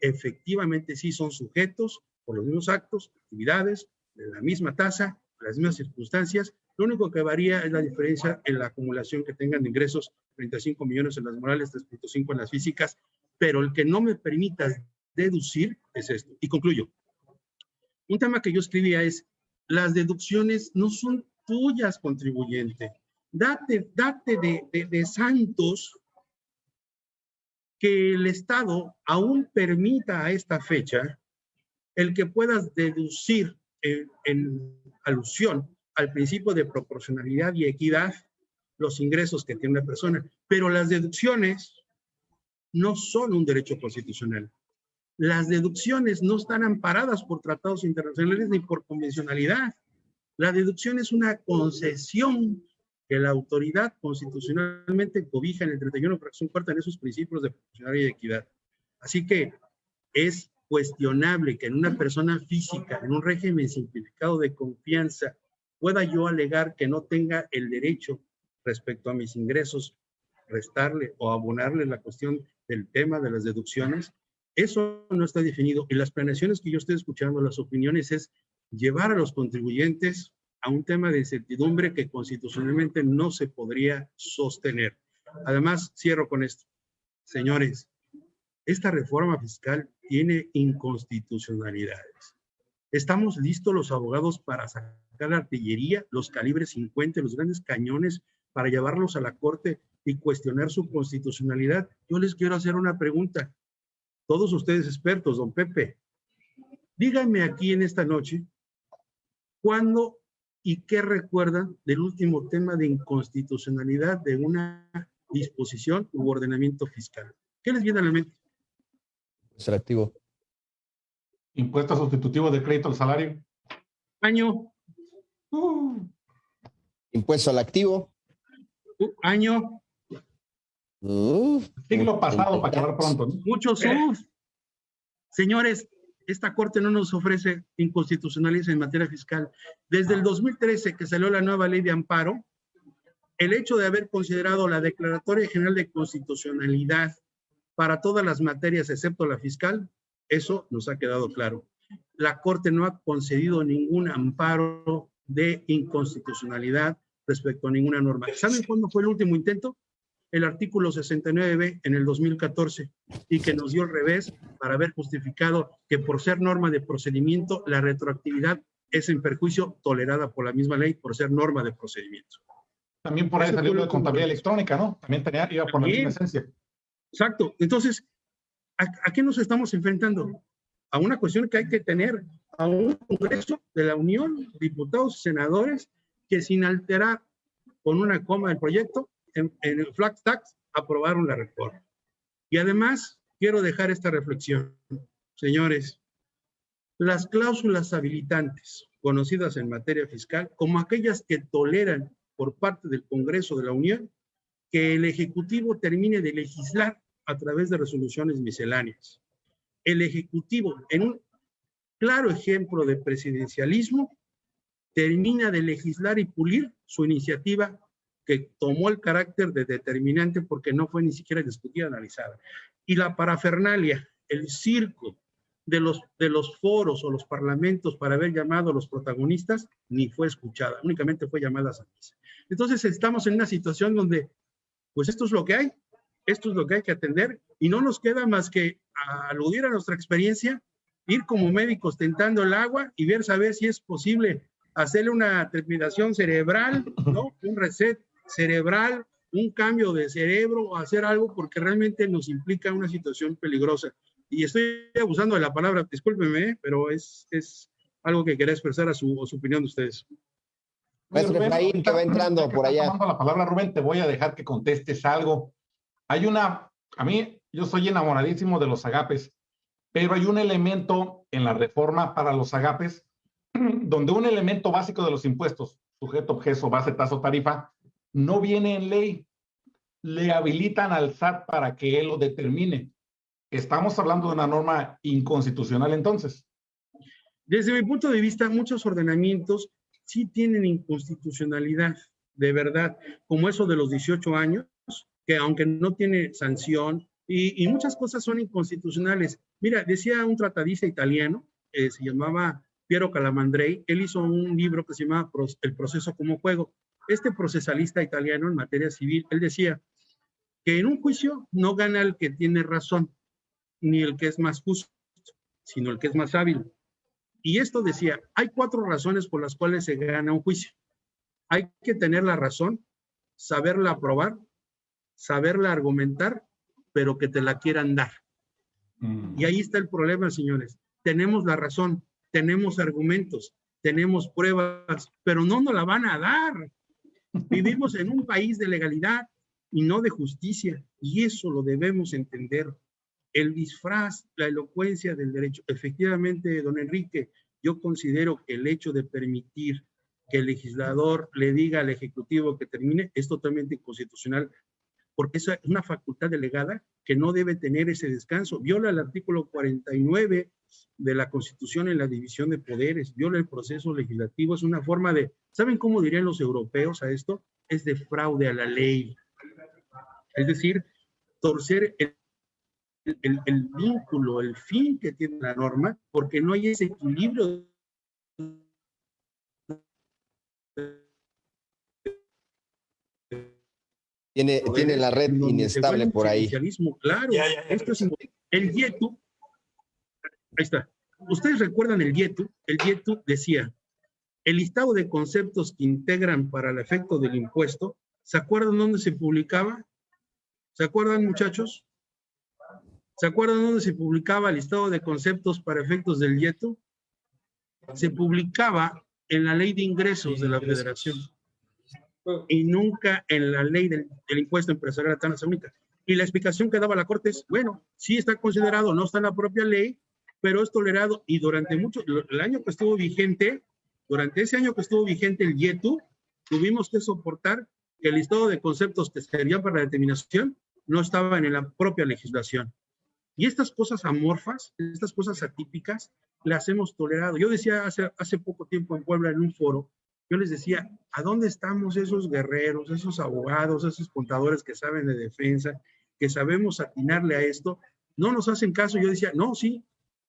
efectivamente sí son sujetos por los mismos actos, actividades, de la misma tasa, las mismas circunstancias, lo único que varía es la diferencia en la acumulación que tengan de ingresos, 35 millones en las morales, 3.5 en las físicas, pero el que no me permita deducir es esto. Y concluyo. Un tema que yo escribía es, las deducciones no son tuyas, contribuyente. Date, date de, de, santos que el Estado aún permita a esta fecha el que puedas deducir en, en alusión al principio de proporcionalidad y equidad los ingresos que tiene una persona. Pero las deducciones no son un derecho constitucional. Las deducciones no están amparadas por tratados internacionales ni por convencionalidad. La deducción es una concesión que la autoridad constitucionalmente cobija en el 31 fracción cuarta en esos principios de proporcionalidad y equidad. Así que es cuestionable que en una persona física, en un régimen simplificado de confianza, pueda yo alegar que no tenga el derecho respecto a mis ingresos, restarle o abonarle la cuestión del tema de las deducciones, eso no está definido. Y las planeaciones que yo estoy escuchando, las opiniones, es llevar a los contribuyentes a un tema de incertidumbre que constitucionalmente no se podría sostener. Además, cierro con esto. Señores, esta reforma fiscal tiene inconstitucionalidades. Estamos listos los abogados para sacar la artillería, los calibres 50, los grandes cañones, para llevarlos a la corte y cuestionar su constitucionalidad. Yo les quiero hacer una pregunta. Todos ustedes expertos, don Pepe, díganme aquí en esta noche, ¿cuándo y qué recuerdan del último tema de inconstitucionalidad de una disposición u ordenamiento fiscal? ¿Qué les viene a la mente? Selectivo. Impuesto sustitutivo de crédito al salario. Año. Uh. Impuesto al activo. Uh, año. Uh. Siglo pasado, para acabar pronto. Muchos uf. Señores, esta Corte no nos ofrece inconstitucionales en materia fiscal. Desde el 2013 que salió la nueva ley de amparo, el hecho de haber considerado la Declaratoria General de Constitucionalidad para todas las materias excepto la fiscal eso nos ha quedado claro. La Corte no ha concedido ningún amparo de inconstitucionalidad respecto a ninguna norma. ¿Saben cuándo fue el último intento? El artículo 69b en el 2014 y que nos dio el revés para haber justificado que por ser norma de procedimiento, la retroactividad es en perjuicio tolerada por la misma ley por ser norma de procedimiento. También por ahí salió de contabilidad electrónica, ¿no? También tenía, iba por la misma esencia. Exacto. Entonces, ¿a, qué nos estamos enfrentando? A una cuestión que hay que tener a un Congreso de la Unión, diputados senadores, que sin alterar con una coma del proyecto, en, el flat tax, aprobaron la reforma. Y además, quiero dejar esta reflexión. Señores, las cláusulas habilitantes, conocidas en materia fiscal, como aquellas que toleran por parte del Congreso de la Unión que el Ejecutivo termine de legislar a través de resoluciones misceláneas. El Ejecutivo, en un claro ejemplo de presidencialismo, termina de legislar y pulir su iniciativa que tomó el carácter de determinante porque no fue ni siquiera discutida, analizada. Y la parafernalia, el circo de los, de los foros o los parlamentos para haber llamado a los protagonistas, ni fue escuchada, únicamente fue llamada a misa. Entonces estamos en una situación donde, pues esto es lo que hay, esto es lo que hay que atender y no nos queda más que aludir a nuestra experiencia, ir como médicos tentando el agua y ver saber si es posible hacerle una trepidación cerebral, ¿no? Un reset cerebral, un cambio de cerebro o hacer algo porque realmente nos implica una situación peligrosa. Y estoy abusando de la palabra, discúlpeme, pero es, es algo que quería expresar a su, a su opinión de ustedes. Maestro Efraín, que va entrando por allá. la palabra, Rubén, te voy a dejar que contestes algo. Hay una, a mí, yo soy enamoradísimo de los agapes, pero hay un elemento en la reforma para los agapes, (clears throat) donde un elemento básico de los impuestos, sujeto, objeto, base, tasa tarifa, no viene en ley. Le habilitan al SAT para que él lo determine. Estamos hablando de una norma inconstitucional entonces. Desde mi punto de vista, muchos ordenamientos sí tienen inconstitucionalidad, de verdad, como eso de los 18 años, que aunque no tiene sanción, y, muchas cosas son inconstitucionales. Mira, decía un tratadista italiano, eh, se llamaba Piero Calamandrei, él hizo un libro que se llama El proceso como juego. Este procesalista italiano en materia civil, él decía que en un juicio no gana el que tiene razón, ni el que es más justo, sino el que es más hábil. Y esto decía, hay cuatro razones por las cuales se gana un juicio. Hay que tener la razón, saberla aprobar, saberla argumentar, pero que te la quieran dar. Mm. Y ahí está el problema, señores. Tenemos la razón, tenemos argumentos, tenemos pruebas, pero no nos la van a dar. Vivimos en un país de legalidad y no de justicia, y eso lo debemos entender el disfraz, la elocuencia del derecho. Efectivamente, don Enrique, yo considero que el hecho de permitir que el legislador le diga al Ejecutivo que termine es totalmente inconstitucional, porque es una facultad delegada que no debe tener ese descanso. Viola el artículo 49 de la Constitución en la división de poderes, viola el proceso legislativo, es una forma de, ¿saben cómo dirían los europeos a esto? Es de fraude a la ley. Es decir, torcer el el, vínculo, el fin que tiene la norma, porque no hay ese equilibrio tiene, tiene la red inestable por ahí. Claro, esto es el YETU. Ahí está. Ustedes recuerdan el YETU. El YETU decía, el listado de conceptos que integran para el efecto del impuesto, ¿se acuerdan dónde se publicaba? ¿Se acuerdan, muchachos? ¿Se acuerdan dónde se publicaba el listado de conceptos para efectos del YETU? Se publicaba en la ley de ingresos de la federación y nunca en la ley del, impuesto empresarial a tasa única. Y la explicación que daba la Corte es, bueno, sí está considerado, no está en la propia ley, pero es tolerado y durante mucho, el año que estuvo vigente, durante ese año que estuvo vigente el YETU, tuvimos que soportar que el listado de conceptos que serían para la determinación no estaba en la propia legislación. Y estas cosas amorfas, estas cosas atípicas, las hemos tolerado. Yo decía hace, hace poco tiempo en Puebla en un foro, yo les decía, ¿a dónde estamos esos guerreros, esos abogados, esos contadores que saben de defensa, que sabemos atinarle a esto? No nos hacen caso. Yo decía, no, sí,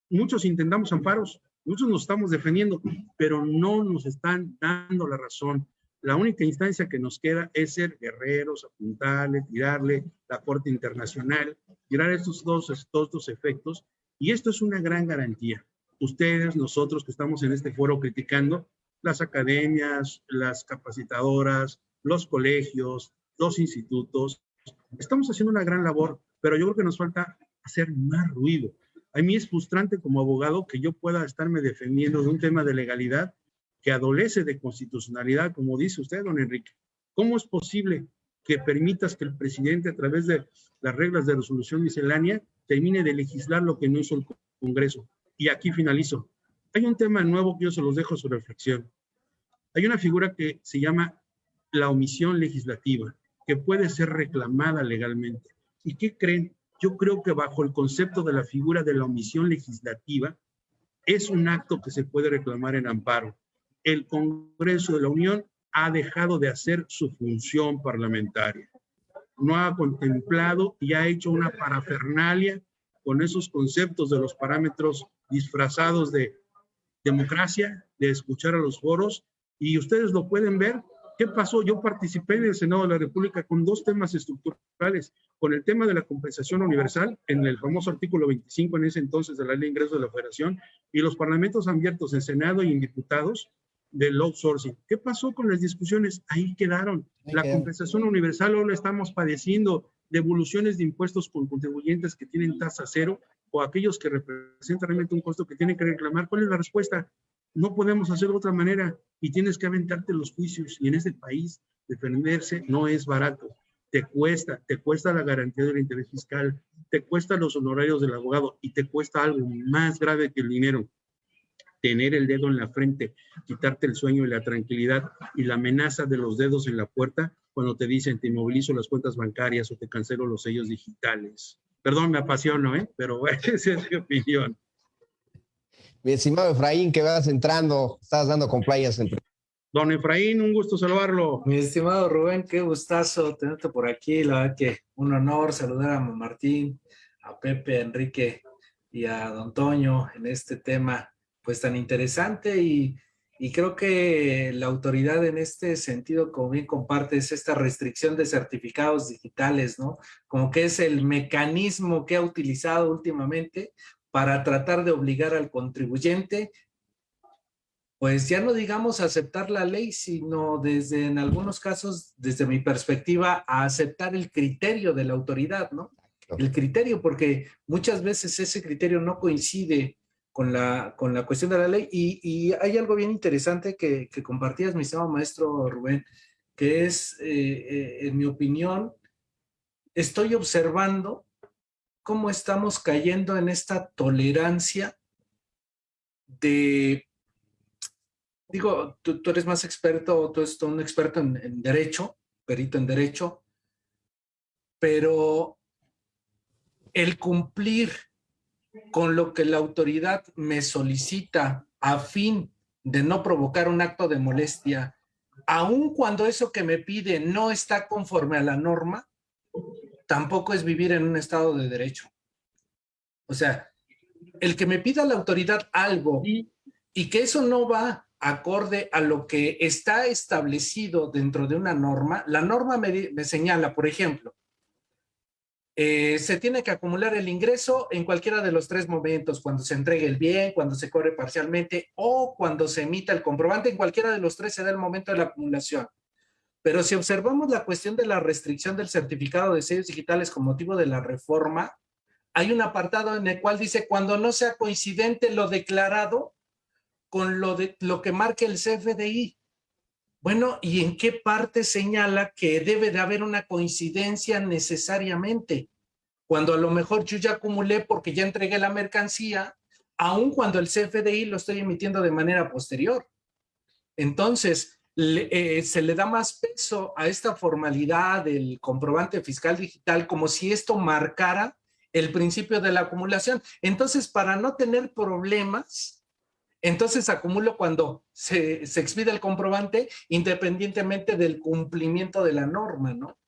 muchos intentamos amparos, muchos nos estamos defendiendo, pero no nos están dando la razón. La única instancia que nos queda es ser guerreros, apuntarle, tirarle la Corte Internacional, tirar estos dos, estos dos efectos. Y esto es una gran garantía. Ustedes, nosotros que estamos en este foro criticando, las academias, las capacitadoras, los colegios, los institutos. Estamos haciendo una gran labor, pero yo creo que nos falta hacer más ruido. A mí es frustrante como abogado que yo pueda estarme defendiendo de un tema de legalidad que adolece de constitucionalidad, como dice usted, don Enrique. ¿Cómo es posible que permitas que el presidente, a través de las reglas de resolución miscelánea, termine de legislar lo que no hizo el Congreso? Y aquí finalizo. Hay un tema nuevo que yo se los dejo su reflexión. Hay una figura que se llama la omisión legislativa, que puede ser reclamada legalmente. ¿Y qué creen? Yo creo que bajo el concepto de la figura de la omisión legislativa, es un acto que se puede reclamar en amparo el Congreso de la Unión ha dejado de hacer su función parlamentaria. No ha contemplado y ha hecho una parafernalia con esos conceptos de los parámetros disfrazados de democracia, de escuchar a los foros, y ustedes lo pueden ver. ¿Qué pasó? Yo participé en el Senado de la República con dos temas estructurales, con el tema de la compensación universal, en el famoso artículo 25 en ese entonces de la Ley de Ingresos de la Federación, y los parlamentos abiertos en Senado y en diputados, del outsourcing. ¿Qué pasó con las discusiones? Ahí quedaron. la compensación universal ahora estamos padeciendo devoluciones de impuestos con contribuyentes que tienen tasa cero o aquellos que representan realmente un costo que tienen que reclamar. ¿Cuál es la respuesta? No podemos hacer de otra manera y tienes que aventarte los juicios. Y en este país defenderse no es barato. Te cuesta, te cuesta la garantía del interés fiscal, te cuesta los honorarios del abogado y te cuesta algo más grave que el dinero, tener el dedo en la frente, quitarte el sueño y la tranquilidad y la amenaza de los dedos en la puerta cuando te dicen te inmovilizo las cuentas bancarias o te cancelo los sellos digitales. Perdón, me apasiono, ¿eh? pero (laughs) esa es mi opinión. Mi estimado Efraín, que vas entrando, estás dando compliance. Don Efraín, un gusto saludarlo. Mi estimado Rubén, qué gustazo tenerte por aquí. La verdad que un honor saludar a Martín, a Pepe, a Enrique y a Don Toño en este tema pues tan interesante y, creo que la autoridad en este sentido, como bien comparte, es esta restricción de certificados digitales, ¿no? Como que es el mecanismo que ha utilizado últimamente para tratar de obligar al contribuyente, pues ya no digamos aceptar la ley, sino desde, en algunos casos, desde mi perspectiva, a aceptar el criterio de la autoridad, ¿no? El criterio, porque muchas veces ese criterio no coincide con la, con la cuestión de la ley. Y, hay algo bien interesante que, que, compartías, mi estimado maestro Rubén, que es, eh, eh, en mi opinión, estoy observando cómo estamos cayendo en esta tolerancia de, digo, tú, eres más experto, tú eres un experto en derecho, perito en derecho, pero el cumplir con lo que la autoridad me solicita a fin de no provocar un acto de molestia, aun cuando eso que me pide no está conforme a la norma, tampoco es vivir en un estado de derecho. O sea, el que me pida la autoridad algo y que eso no va acorde a lo que está establecido dentro de una norma, la norma me, me señala, por ejemplo, eh, se tiene que acumular el ingreso en cualquiera de los tres momentos, cuando se entregue el bien, cuando se corre parcialmente o cuando se emita el comprobante, en cualquiera de los tres se da el momento de la acumulación. Pero si observamos la cuestión de la restricción del certificado de sellos digitales con motivo de la reforma, hay un apartado en el cual dice cuando no sea coincidente lo declarado con lo, de, lo que marque el CFDI. Bueno, ¿y en qué parte señala que debe de haber una coincidencia necesariamente? Cuando a lo mejor yo ya acumulé porque ya entregué la mercancía, aun cuando el CFDI lo estoy emitiendo de manera posterior. Entonces, eh, se le da más peso a esta formalidad del comprobante fiscal digital como si esto marcara el principio de la acumulación. Entonces, para no tener problemas, entonces acumulo cuando se, expide el comprobante independientemente del cumplimiento de la norma, ¿no?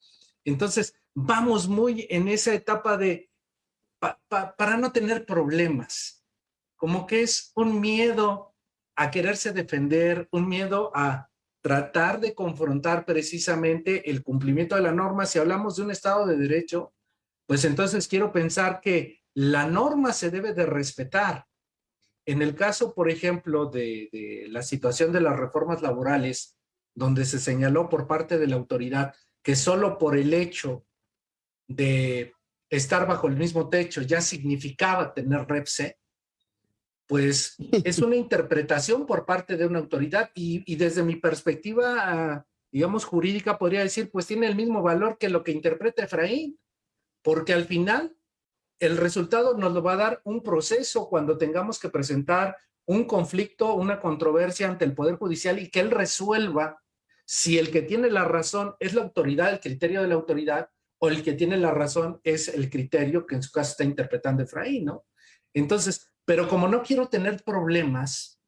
Entonces vamos muy en esa etapa de, para no tener problemas, como que es un miedo a quererse defender, un miedo a tratar de confrontar precisamente el cumplimiento de la norma. Si hablamos de un Estado de Derecho, pues entonces quiero pensar que la norma se debe de respetar, en el caso, por ejemplo, de, la situación de las reformas laborales, donde se señaló por parte de la autoridad que solo por el hecho de estar bajo el mismo techo ya significaba tener REPSE, pues (laughs) es una interpretación por parte de una autoridad y, desde mi perspectiva, digamos, jurídica, podría decir, pues tiene el mismo valor que lo que interpreta Efraín, porque al final el resultado nos lo va a dar un proceso cuando tengamos que presentar un conflicto, una controversia ante el Poder Judicial y que él resuelva si el que tiene la razón es la autoridad, el criterio de la autoridad, o el que tiene la razón es el criterio que en su caso está interpretando Efraín, ¿no? Entonces, pero como no quiero tener problemas,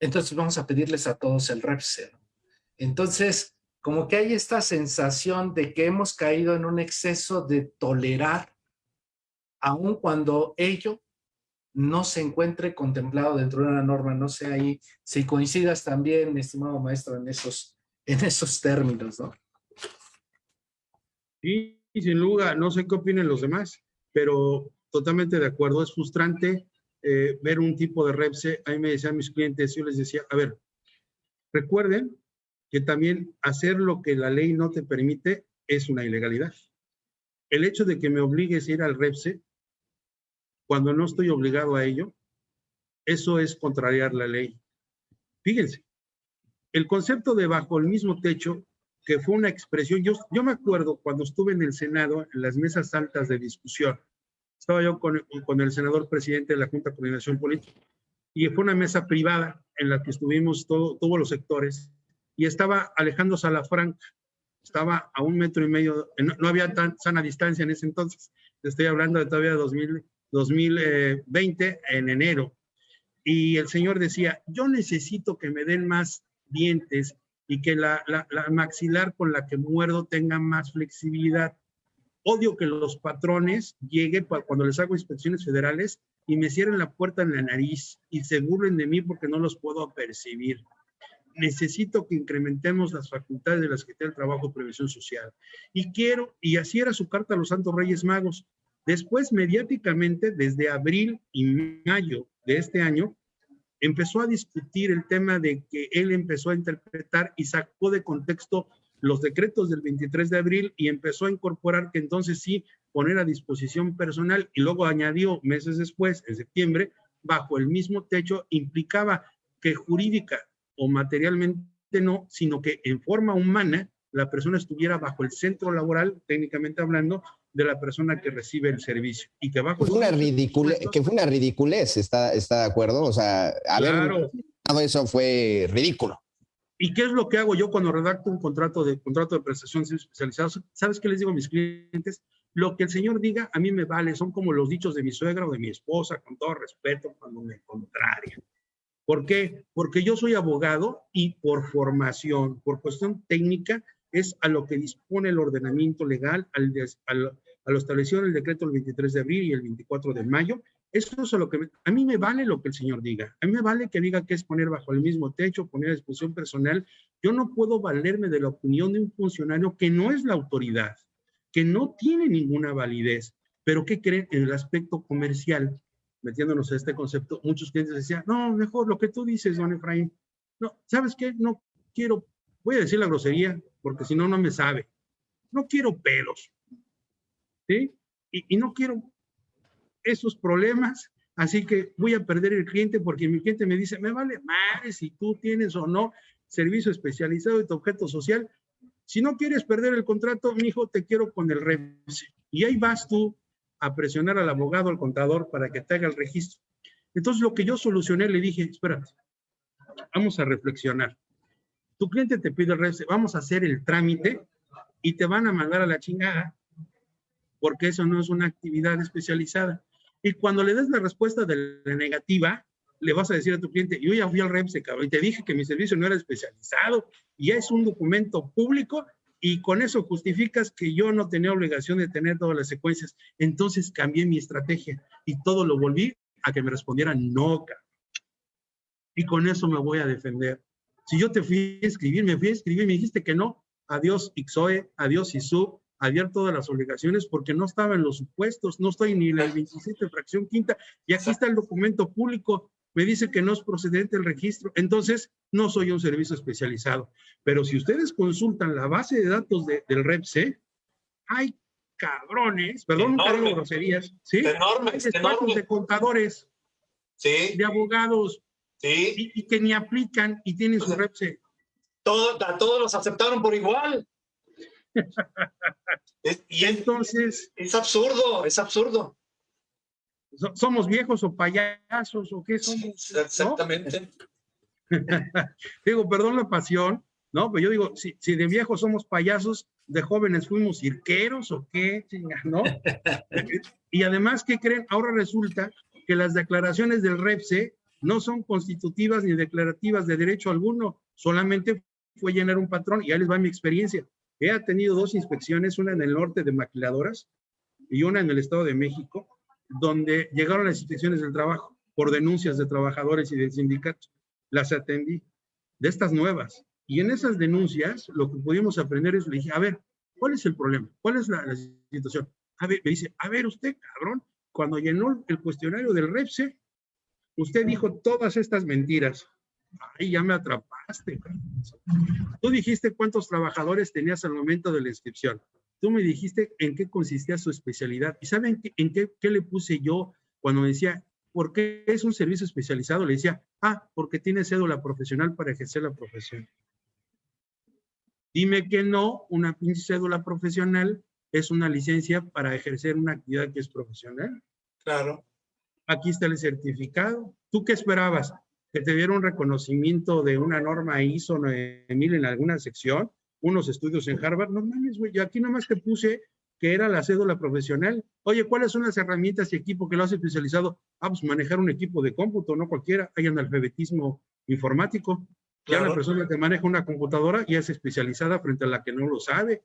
entonces vamos a pedirles a todos el REPSE. Entonces, como que hay esta sensación de que hemos caído en un exceso de tolerar, aun cuando ello no se encuentre contemplado dentro de una norma. No sé ahí si coincidas también, estimado maestro, en esos, en esos términos, ¿no? Sí, sin lugar, no sé qué opinen los demás, pero totalmente de acuerdo. Es frustrante eh, ver un tipo de REPSE. A mí me decían mis clientes, yo les decía, a ver, recuerden que también hacer lo que la ley no te permite es una ilegalidad. El hecho de que me obligues a ir al REPSE cuando no estoy obligado a ello, eso es contrariar la ley. Fíjense, el concepto de bajo el mismo techo, que fue una expresión, yo, yo me acuerdo cuando estuve en el Senado, en las mesas altas de discusión, estaba yo con, con el senador presidente de la Junta de Coordinación Política, y fue una mesa privada en la que estuvimos todo, todos los sectores, y estaba Alejandro Salafranca, estaba a un metro y medio, no, no había tan sana distancia en ese entonces, estoy hablando de todavía 2000, 2020 en enero. Y el señor decía, yo necesito que me den más dientes y que la, la, maxilar con la que muerdo tenga más flexibilidad. Odio que los patrones lleguen cuando les hago inspecciones federales y me cierren la puerta en la nariz y se burlen de mí porque no los puedo percibir. Necesito que incrementemos las facultades de la Secretaría del Trabajo y Previsión Social. Y quiero, y así era su carta a los Santos Reyes Magos, Después, mediáticamente, desde abril y mayo de este año, empezó a discutir el tema de que él empezó a interpretar y sacó de contexto los decretos del 23 de abril y empezó a incorporar que entonces sí poner a disposición personal y luego añadió meses después, en septiembre, bajo el mismo techo, implicaba que jurídica o materialmente no, sino que en forma humana la persona estuviera bajo el centro laboral, técnicamente hablando, de la persona que recibe el servicio. Y que bajo... Fue una ridícula, que fue una ridiculez, ¿está, ¿está de acuerdo? O sea, haber eso fue ridículo. ¿Y qué es lo que hago yo cuando redacto un contrato de, contrato de prestación especializada? ¿Sabes qué les digo a mis clientes? Lo que el señor diga a mí me vale, son como los dichos de mi suegra o de mi esposa, con todo respeto, cuando me contraria. ¿Por qué? Porque yo soy abogado y por formación, por cuestión técnica, es a lo que dispone el ordenamiento legal, al, al, a lo establecido en el decreto del 23 de abril y el 24 de mayo. Eso es a lo que a mí me vale lo que el señor diga. A mí me vale que diga que es poner bajo el mismo techo, poner a disposición personal. Yo no puedo valerme de la opinión de un funcionario que no es la autoridad, que no tiene ninguna validez, pero que creen en el aspecto comercial, metiéndonos a este concepto. Muchos clientes decían, no, mejor lo que tú dices, don Efraín. No, ¿sabes qué? No quiero, voy a decir la grosería, porque si no, no me sabe. No quiero pelos. ¿sí? Y, no quiero esos problemas, así que voy a perder el cliente porque mi cliente me dice, me vale madre si tú tienes o no servicio especializado de tu objeto social. Si no quieres perder el contrato, mi hijo, te quiero con el REPSE. Y ahí vas tú a presionar al abogado, al contador, para que te haga el registro. Entonces, lo que yo solucioné, le dije, espérate, vamos a reflexionar. Tu cliente te pide el REPSE, vamos a hacer el trámite y te van a mandar a la chingada porque eso no es una actividad especializada. Y cuando le des la respuesta de la negativa, le vas a decir a tu cliente, yo ya fui al REPSE, cabrón, y te dije que mi servicio no era especializado, y es un documento público, y con eso justificas que yo no tenía obligación de tener todas las secuencias. Entonces cambié mi estrategia y todo lo volví a que me respondieran no, cabrón. Y con eso me voy a defender. Si yo te fui a escribir, me fui a escribir, me dijiste que no, adiós Ixoe, adiós ISU, abierto todas las obligaciones porque no estaba en los supuestos, no estoy ni en el 27 fracción quinta, y aquí está el documento público. me dice que no es procedente el registro, entonces no soy un servicio especializado. Pero si ustedes consultan la base de datos del REPSE, hay cabrones, perdón, no tengo groserías, ¿sí? Enormes, enormes. de contadores, sí. de abogados, sí. y, que ni aplican y tienen su REPSE. Todo, a todos los aceptaron por igual. (laughs) y entonces... Es absurdo, es absurdo. ¿Somos viejos o payasos o qué somos? Exactamente. (laughs) digo, perdón la pasión, ¿no? Pero yo digo, si, si, de viejos somos payasos, de jóvenes fuimos cirqueros o qué, ¿no? (laughs) y además, ¿qué creen? Ahora resulta que las declaraciones del REPSE no son constitutivas ni declarativas de derecho alguno, solamente fue llenar un patrón y ahí les va mi experiencia. He tenido dos inspecciones, una en el norte de maquiladoras y una en el Estado de México, donde llegaron las inspecciones del trabajo por denuncias de trabajadores y de sindicatos. Las atendí, de estas nuevas. Y en esas denuncias, lo que pudimos aprender es, le dije, a ver, ¿cuál es el problema? ¿Cuál es la, situación? A ver, me dice, a ver usted, cabrón, cuando llenó el cuestionario del REPSE, usted dijo todas estas mentiras. Ay, ya me atrapaste. Tú dijiste cuántos trabajadores tenías al momento de la inscripción. Tú me dijiste en qué consistía su especialidad. ¿Y saben en qué, qué le puse yo cuando decía, ¿por qué es un servicio especializado? Le decía, ah, porque tiene cédula profesional para ejercer la profesión. Dime que no, una pinche cédula profesional es una licencia para ejercer una actividad que es profesional. Claro. Aquí está el certificado. ¿Tú qué esperabas? que te diera un reconocimiento de una norma ISO 9000 en alguna sección, unos estudios en Harvard, no mames, güey, yo aquí nomás te puse que era la cédula profesional. Oye, ¿cuáles son las herramientas y equipo que lo hace especializado? Ah, pues manejar un equipo de cómputo, no cualquiera, hay alfabetismo informático. Ya la persona que maneja una computadora ya es especializada frente a la que no lo sabe.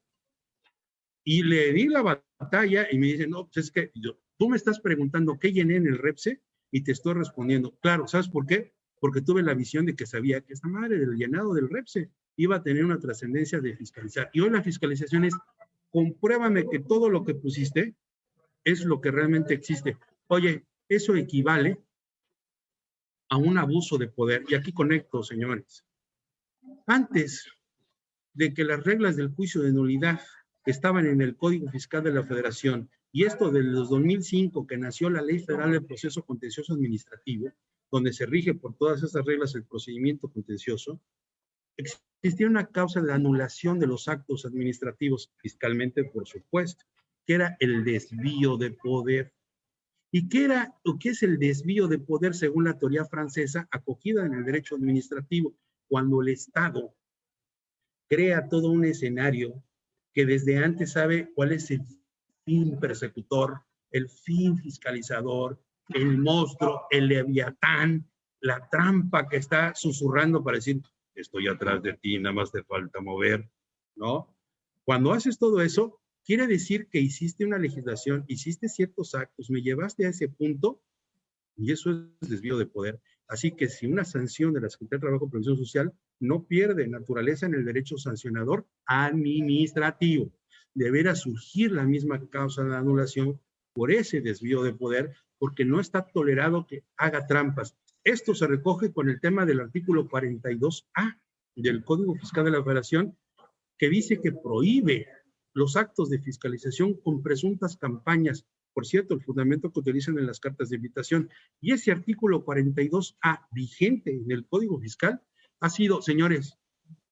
Y le di la batalla y me dice, no, pues es que yo, tú me estás preguntando qué llené en el REPSE y te estoy respondiendo. Claro, ¿sabes por qué? porque tuve la visión de que sabía que esta madre del llenado del REPSE iba a tener una trascendencia de fiscalizar. Y hoy la fiscalización es, compruébame que todo lo que pusiste es lo que realmente existe. Oye, eso equivale a un abuso de poder. Y aquí conecto, señores. Antes de que las reglas del juicio de nulidad estaban en el Código Fiscal de la Federación, y esto desde los 2005, que nació la Ley Federal de Proceso Contencioso Administrativo, donde se rige por todas esas reglas el procedimiento contencioso, existía una causa de anulación de los actos administrativos, fiscalmente por supuesto, que era el desvío de poder. ¿Y qué era o qué es el desvío de poder según la teoría francesa acogida en el derecho administrativo? Cuando el Estado crea todo un escenario que desde antes sabe cuál es el fin persecutor, el fin fiscalizador, el monstruo, el leviatán, la trampa que está susurrando para decir, estoy atrás de ti, nada más te falta mover, ¿no? Cuando haces todo eso, quiere decir que hiciste una legislación, hiciste ciertos actos, me llevaste a ese punto y eso es desvío de poder. Así que si una sanción de la Secretaría de Trabajo y Previsión Social no pierde naturaleza en el derecho sancionador administrativo, deberá surgir la misma causa de anulación por ese desvío de poder porque no está tolerado que haga trampas. Esto se recoge con el tema del artículo 42A del Código Fiscal de la Federación, que dice que prohíbe los actos de fiscalización con presuntas campañas. Por cierto, el fundamento que utilizan en las cartas de invitación. Y ese artículo 42A vigente en el Código Fiscal ha sido, señores,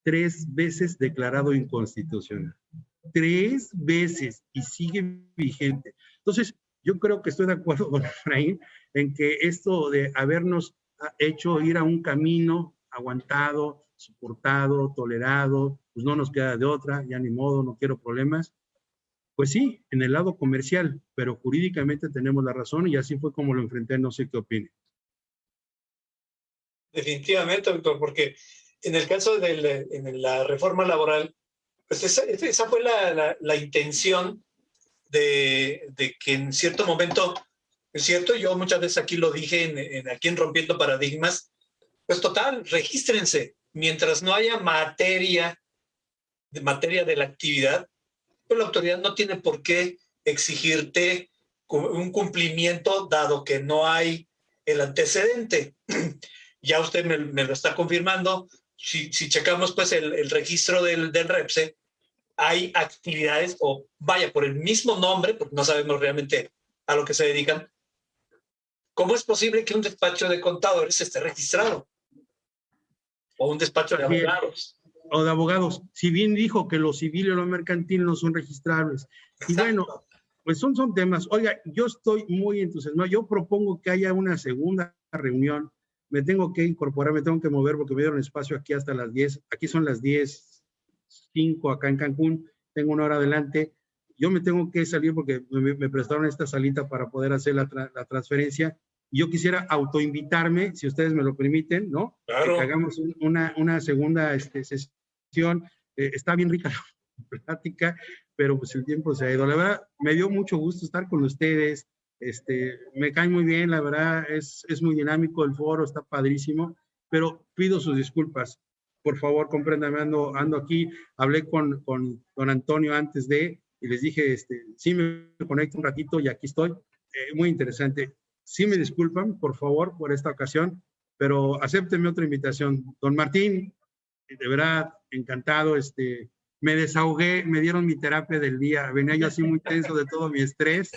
tres veces declarado inconstitucional. Tres veces y sigue vigente. Entonces, yo creo que estoy de acuerdo con Efraín en que esto de habernos hecho ir a un camino aguantado, soportado, tolerado, pues no nos queda de otra, ya ni modo, no quiero problemas. Pues sí, en el lado comercial, pero jurídicamente tenemos la razón y así fue como lo enfrenté, no sé qué opine. Definitivamente, doctor, porque en el caso de la, reforma laboral, pues esa, fue la, la intención de, que en cierto momento, es cierto, yo muchas veces aquí lo dije, en, aquí en Rompiendo Paradigmas, pues total, regístrense. Mientras no haya materia, de materia de la actividad, pues la autoridad no tiene por qué exigirte un cumplimiento dado que no hay el antecedente. (clears throat) ya usted me, lo está confirmando. Si, si checamos pues el, el registro del, del, REPSE, hay actividades o vaya por el mismo nombre, porque no sabemos realmente a lo que se dedican. ¿Cómo es posible que un despacho de contadores esté registrado? O un despacho de abogados. O de abogados. Si bien dijo que lo civil y lo mercantil no son registrables. Y bueno, pues son, son temas. Oiga, yo estoy muy entusiasmado. Yo propongo que haya una segunda reunión. Me tengo que incorporar, me tengo que mover porque me dieron espacio aquí hasta las 10. Aquí son las 10, 5 acá en Cancún. Tengo una hora adelante. Yo me tengo que salir porque me, prestaron esta salita para poder hacer la, la transferencia. Yo quisiera autoinvitarme, si ustedes me lo permiten, ¿no? Claro. Que hagamos una, una segunda este, sesión. Eh, está bien rica la (laughs) plática pero pues el tiempo se ha ido. La verdad, me dio mucho gusto estar con ustedes. Este, me cae muy bien, la verdad, es, es muy dinámico el foro, está padrísimo, pero pido sus disculpas. Por favor, compréndame, ando, ando aquí. Hablé con, con don Antonio antes de, y les dije, este, sí me conecto un ratito y aquí estoy. Eh, muy interesante. Sí me disculpan, por favor, por esta ocasión, pero acéptenme otra invitación. Don Martín, de verdad, encantado, este, me desahogué, me dieron mi terapia del día. Venía yo así muy tenso de todo mi estrés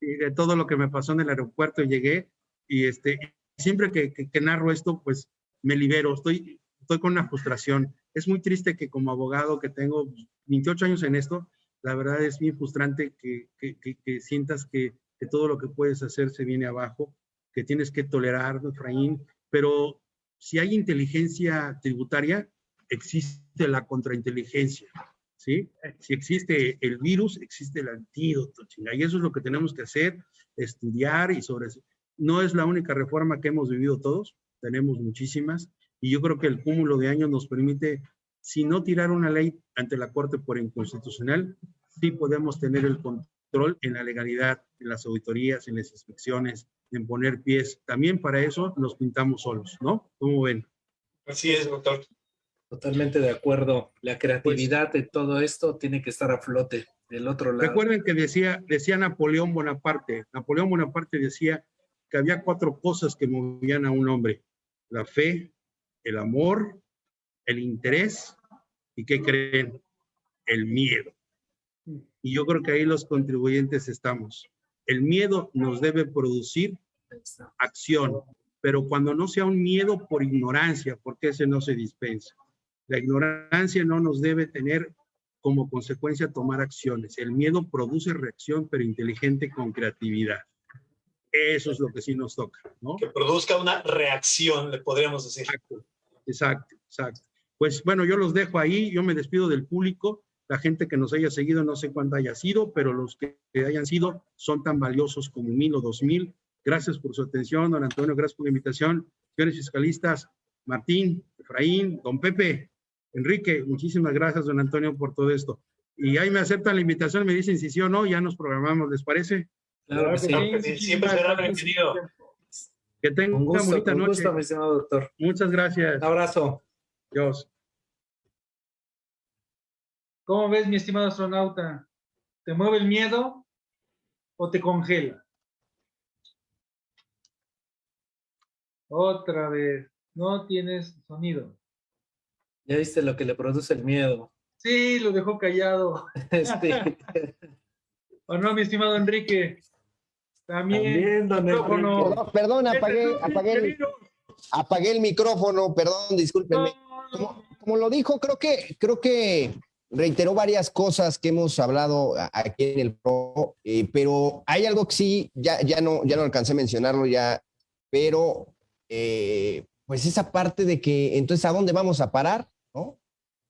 y de todo lo que me pasó en el aeropuerto. Llegué y este, siempre que, que, narro esto, pues me libero. Estoy, estoy con una frustración. Es muy triste que como abogado que tengo 28 años en esto, la verdad es muy frustrante que, que sientas que, todo lo que puedes hacer se viene abajo, que tienes que tolerar, Efraín, pero si hay inteligencia tributaria, existe la contrainteligencia, ¿sí? Si existe el virus, existe el antídoto, chinga, y eso es lo que tenemos que hacer, estudiar y sobre eso. No es la única reforma que hemos vivido todos, tenemos muchísimas, y yo creo que el cúmulo de años nos permite, si no tirar una ley ante la Corte por inconstitucional, sí podemos tener el control en la legalidad, en las auditorías, en las inspecciones, en poner pies. También para eso nos pintamos solos, ¿no? ¿Cómo ven? Así es, doctor. Totalmente de acuerdo. La creatividad de todo esto tiene que estar a flote del otro lado. Recuerden que decía, decía Napoleón Bonaparte. Napoleón Bonaparte decía que había cuatro cosas que movían a un hombre. La fe, el amor, el interés y ¿qué creen? El miedo. Y yo creo que ahí los contribuyentes estamos. El miedo nos debe producir acción, pero cuando no sea un miedo por ignorancia, porque ese no se dispensa. La ignorancia no nos debe tener como consecuencia tomar acciones. El miedo produce reacción, pero inteligente con creatividad. Eso es lo que sí nos toca, ¿no? Que produzca una reacción, le podríamos decir. Exacto, exacto, exacto. Pues bueno, yo los dejo ahí, yo me despido del público, la gente que nos haya seguido, no sé cuánto haya sido, pero los que hayan sido son tan valiosos como mil o dos mil. Gracias por su atención, don Antonio, gracias por la invitación. Señores fiscalistas, Martín, Efraín, don Pepe, Enrique, muchísimas gracias, don Antonio, por todo esto. Y ahí me aceptan la invitación, me dicen si sí o no, ya nos programamos, ¿les parece? Claro que sí, siempre será bienvenido. Que tengan una bonita un noche. Gusto, mi estimado doctor. Muchas gracias. Un abrazo. Dios. ¿Cómo ves, mi estimado astronauta? ¿Te mueve el miedo o te congela? Otra vez, no tienes sonido. Ya viste lo que le produce el miedo. Sí, lo dejó callado. (laughs) Este. (laughs) ¿O no, mi estimado Enrique? También. Perdón, perdón, apagué, apagué, el, apagué el micrófono, perdón, discúlpenme. Como, como, lo dijo, creo que, creo que reiteró varias cosas que hemos hablado aquí en el pro, eh, pero hay algo que sí, ya, ya, no, ya no alcancé a mencionarlo ya, pero eh, pues esa parte de que entonces a dónde vamos a parar.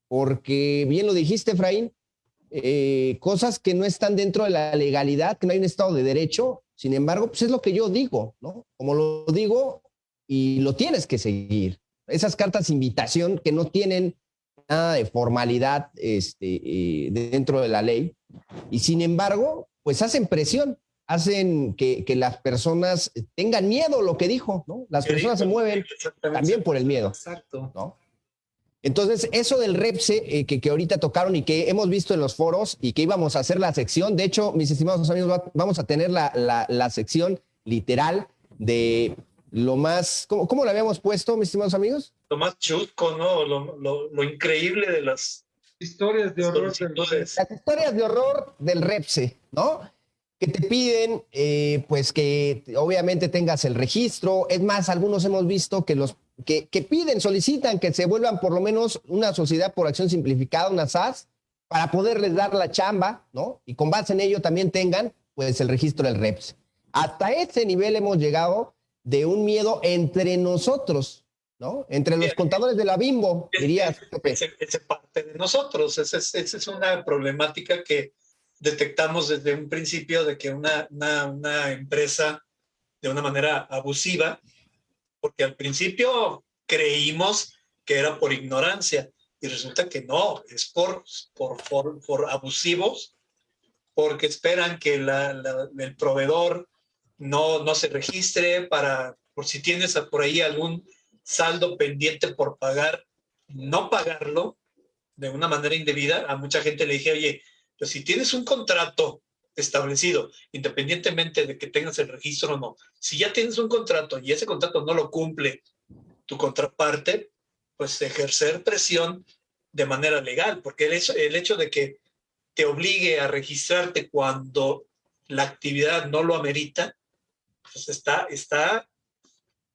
Porque bien lo dijiste, Efraín, eh, cosas que no están dentro de la legalidad, que no hay un Estado de Derecho, sin embargo, pues es lo que yo digo, ¿no? Como lo digo y lo tienes que seguir. Esas cartas de invitación que no tienen nada de formalidad este, eh, dentro de la ley y sin embargo, pues hacen presión, hacen que, que, las personas tengan miedo, lo que dijo, ¿no? Las personas se mueven también por el miedo. Exacto. ¿no? Entonces, eso del REPSE eh, que, que, ahorita tocaron y que hemos visto en los foros y que íbamos a hacer la sección, de hecho, mis estimados amigos, vamos a tener la, la, la sección literal de lo más, ¿cómo, cómo lo habíamos puesto, mis estimados amigos? Lo más chusco, ¿no? Lo, lo, lo increíble de las historias de horror. Las historias de horror del REPSE, ¿no? que te piden, eh, pues que obviamente tengas el registro. Es más, algunos hemos visto que los que, que, piden, solicitan que se vuelvan por lo menos una sociedad por acción simplificada, una SAS, para poderles dar la chamba, ¿no? Y con base en ello también tengan, pues, el registro del REPS. Hasta ese nivel hemos llegado de un miedo entre nosotros, ¿no? Entre los contadores de la Bimbo, dirías. Ese parte de nosotros. Esa es, esa es una problemática que detectamos desde un principio de que una, una, una, empresa de una manera abusiva, porque al principio creímos que era por ignorancia y resulta que no, es por, por, por, por abusivos, porque esperan que la, el proveedor no, no se registre para, por si tienes por ahí algún saldo pendiente por pagar, no pagarlo de una manera indebida. A mucha gente le dije, oye, pero si tienes un contrato establecido, independientemente de que tengas el registro o no, si ya tienes un contrato y ese contrato no lo cumple tu contraparte, pues ejercer presión de manera legal, porque el hecho, el hecho de que te obligue a registrarte cuando la actividad no lo amerita, pues está, está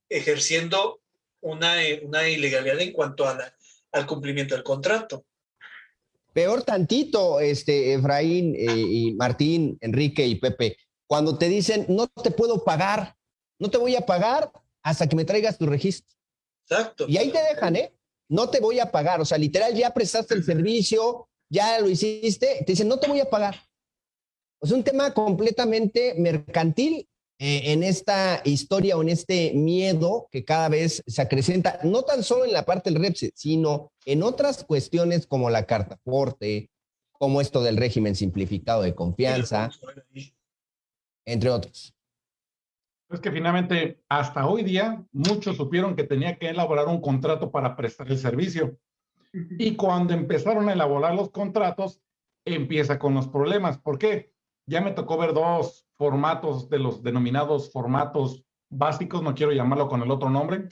ejerciendo una, una ilegalidad en cuanto al cumplimiento del contrato. Peor tantito, este, Efraín eh, y Martín, Enrique y Pepe, cuando te dicen, no te puedo pagar, no te voy a pagar hasta que me traigas tu registro. Exacto. Y ahí te dejan, ¿eh? No te voy a pagar. O sea, literal, ya prestaste el servicio, ya lo hiciste, te dicen, no te voy a pagar. Es un tema completamente mercantil eh, en esta historia o en este miedo que cada vez se acrecenta, no tan solo en la parte del REPSE, sino en otras cuestiones como la carta aporte, como esto del régimen simplificado de confianza, entre otros. Es que finalmente, hasta hoy día, muchos supieron que tenía que elaborar un contrato para prestar el servicio. Y cuando empezaron a elaborar los contratos, empieza con los problemas. ¿Por qué? Ya me tocó ver dos formatos de los denominados formatos básicos, no quiero llamarlo con el otro nombre,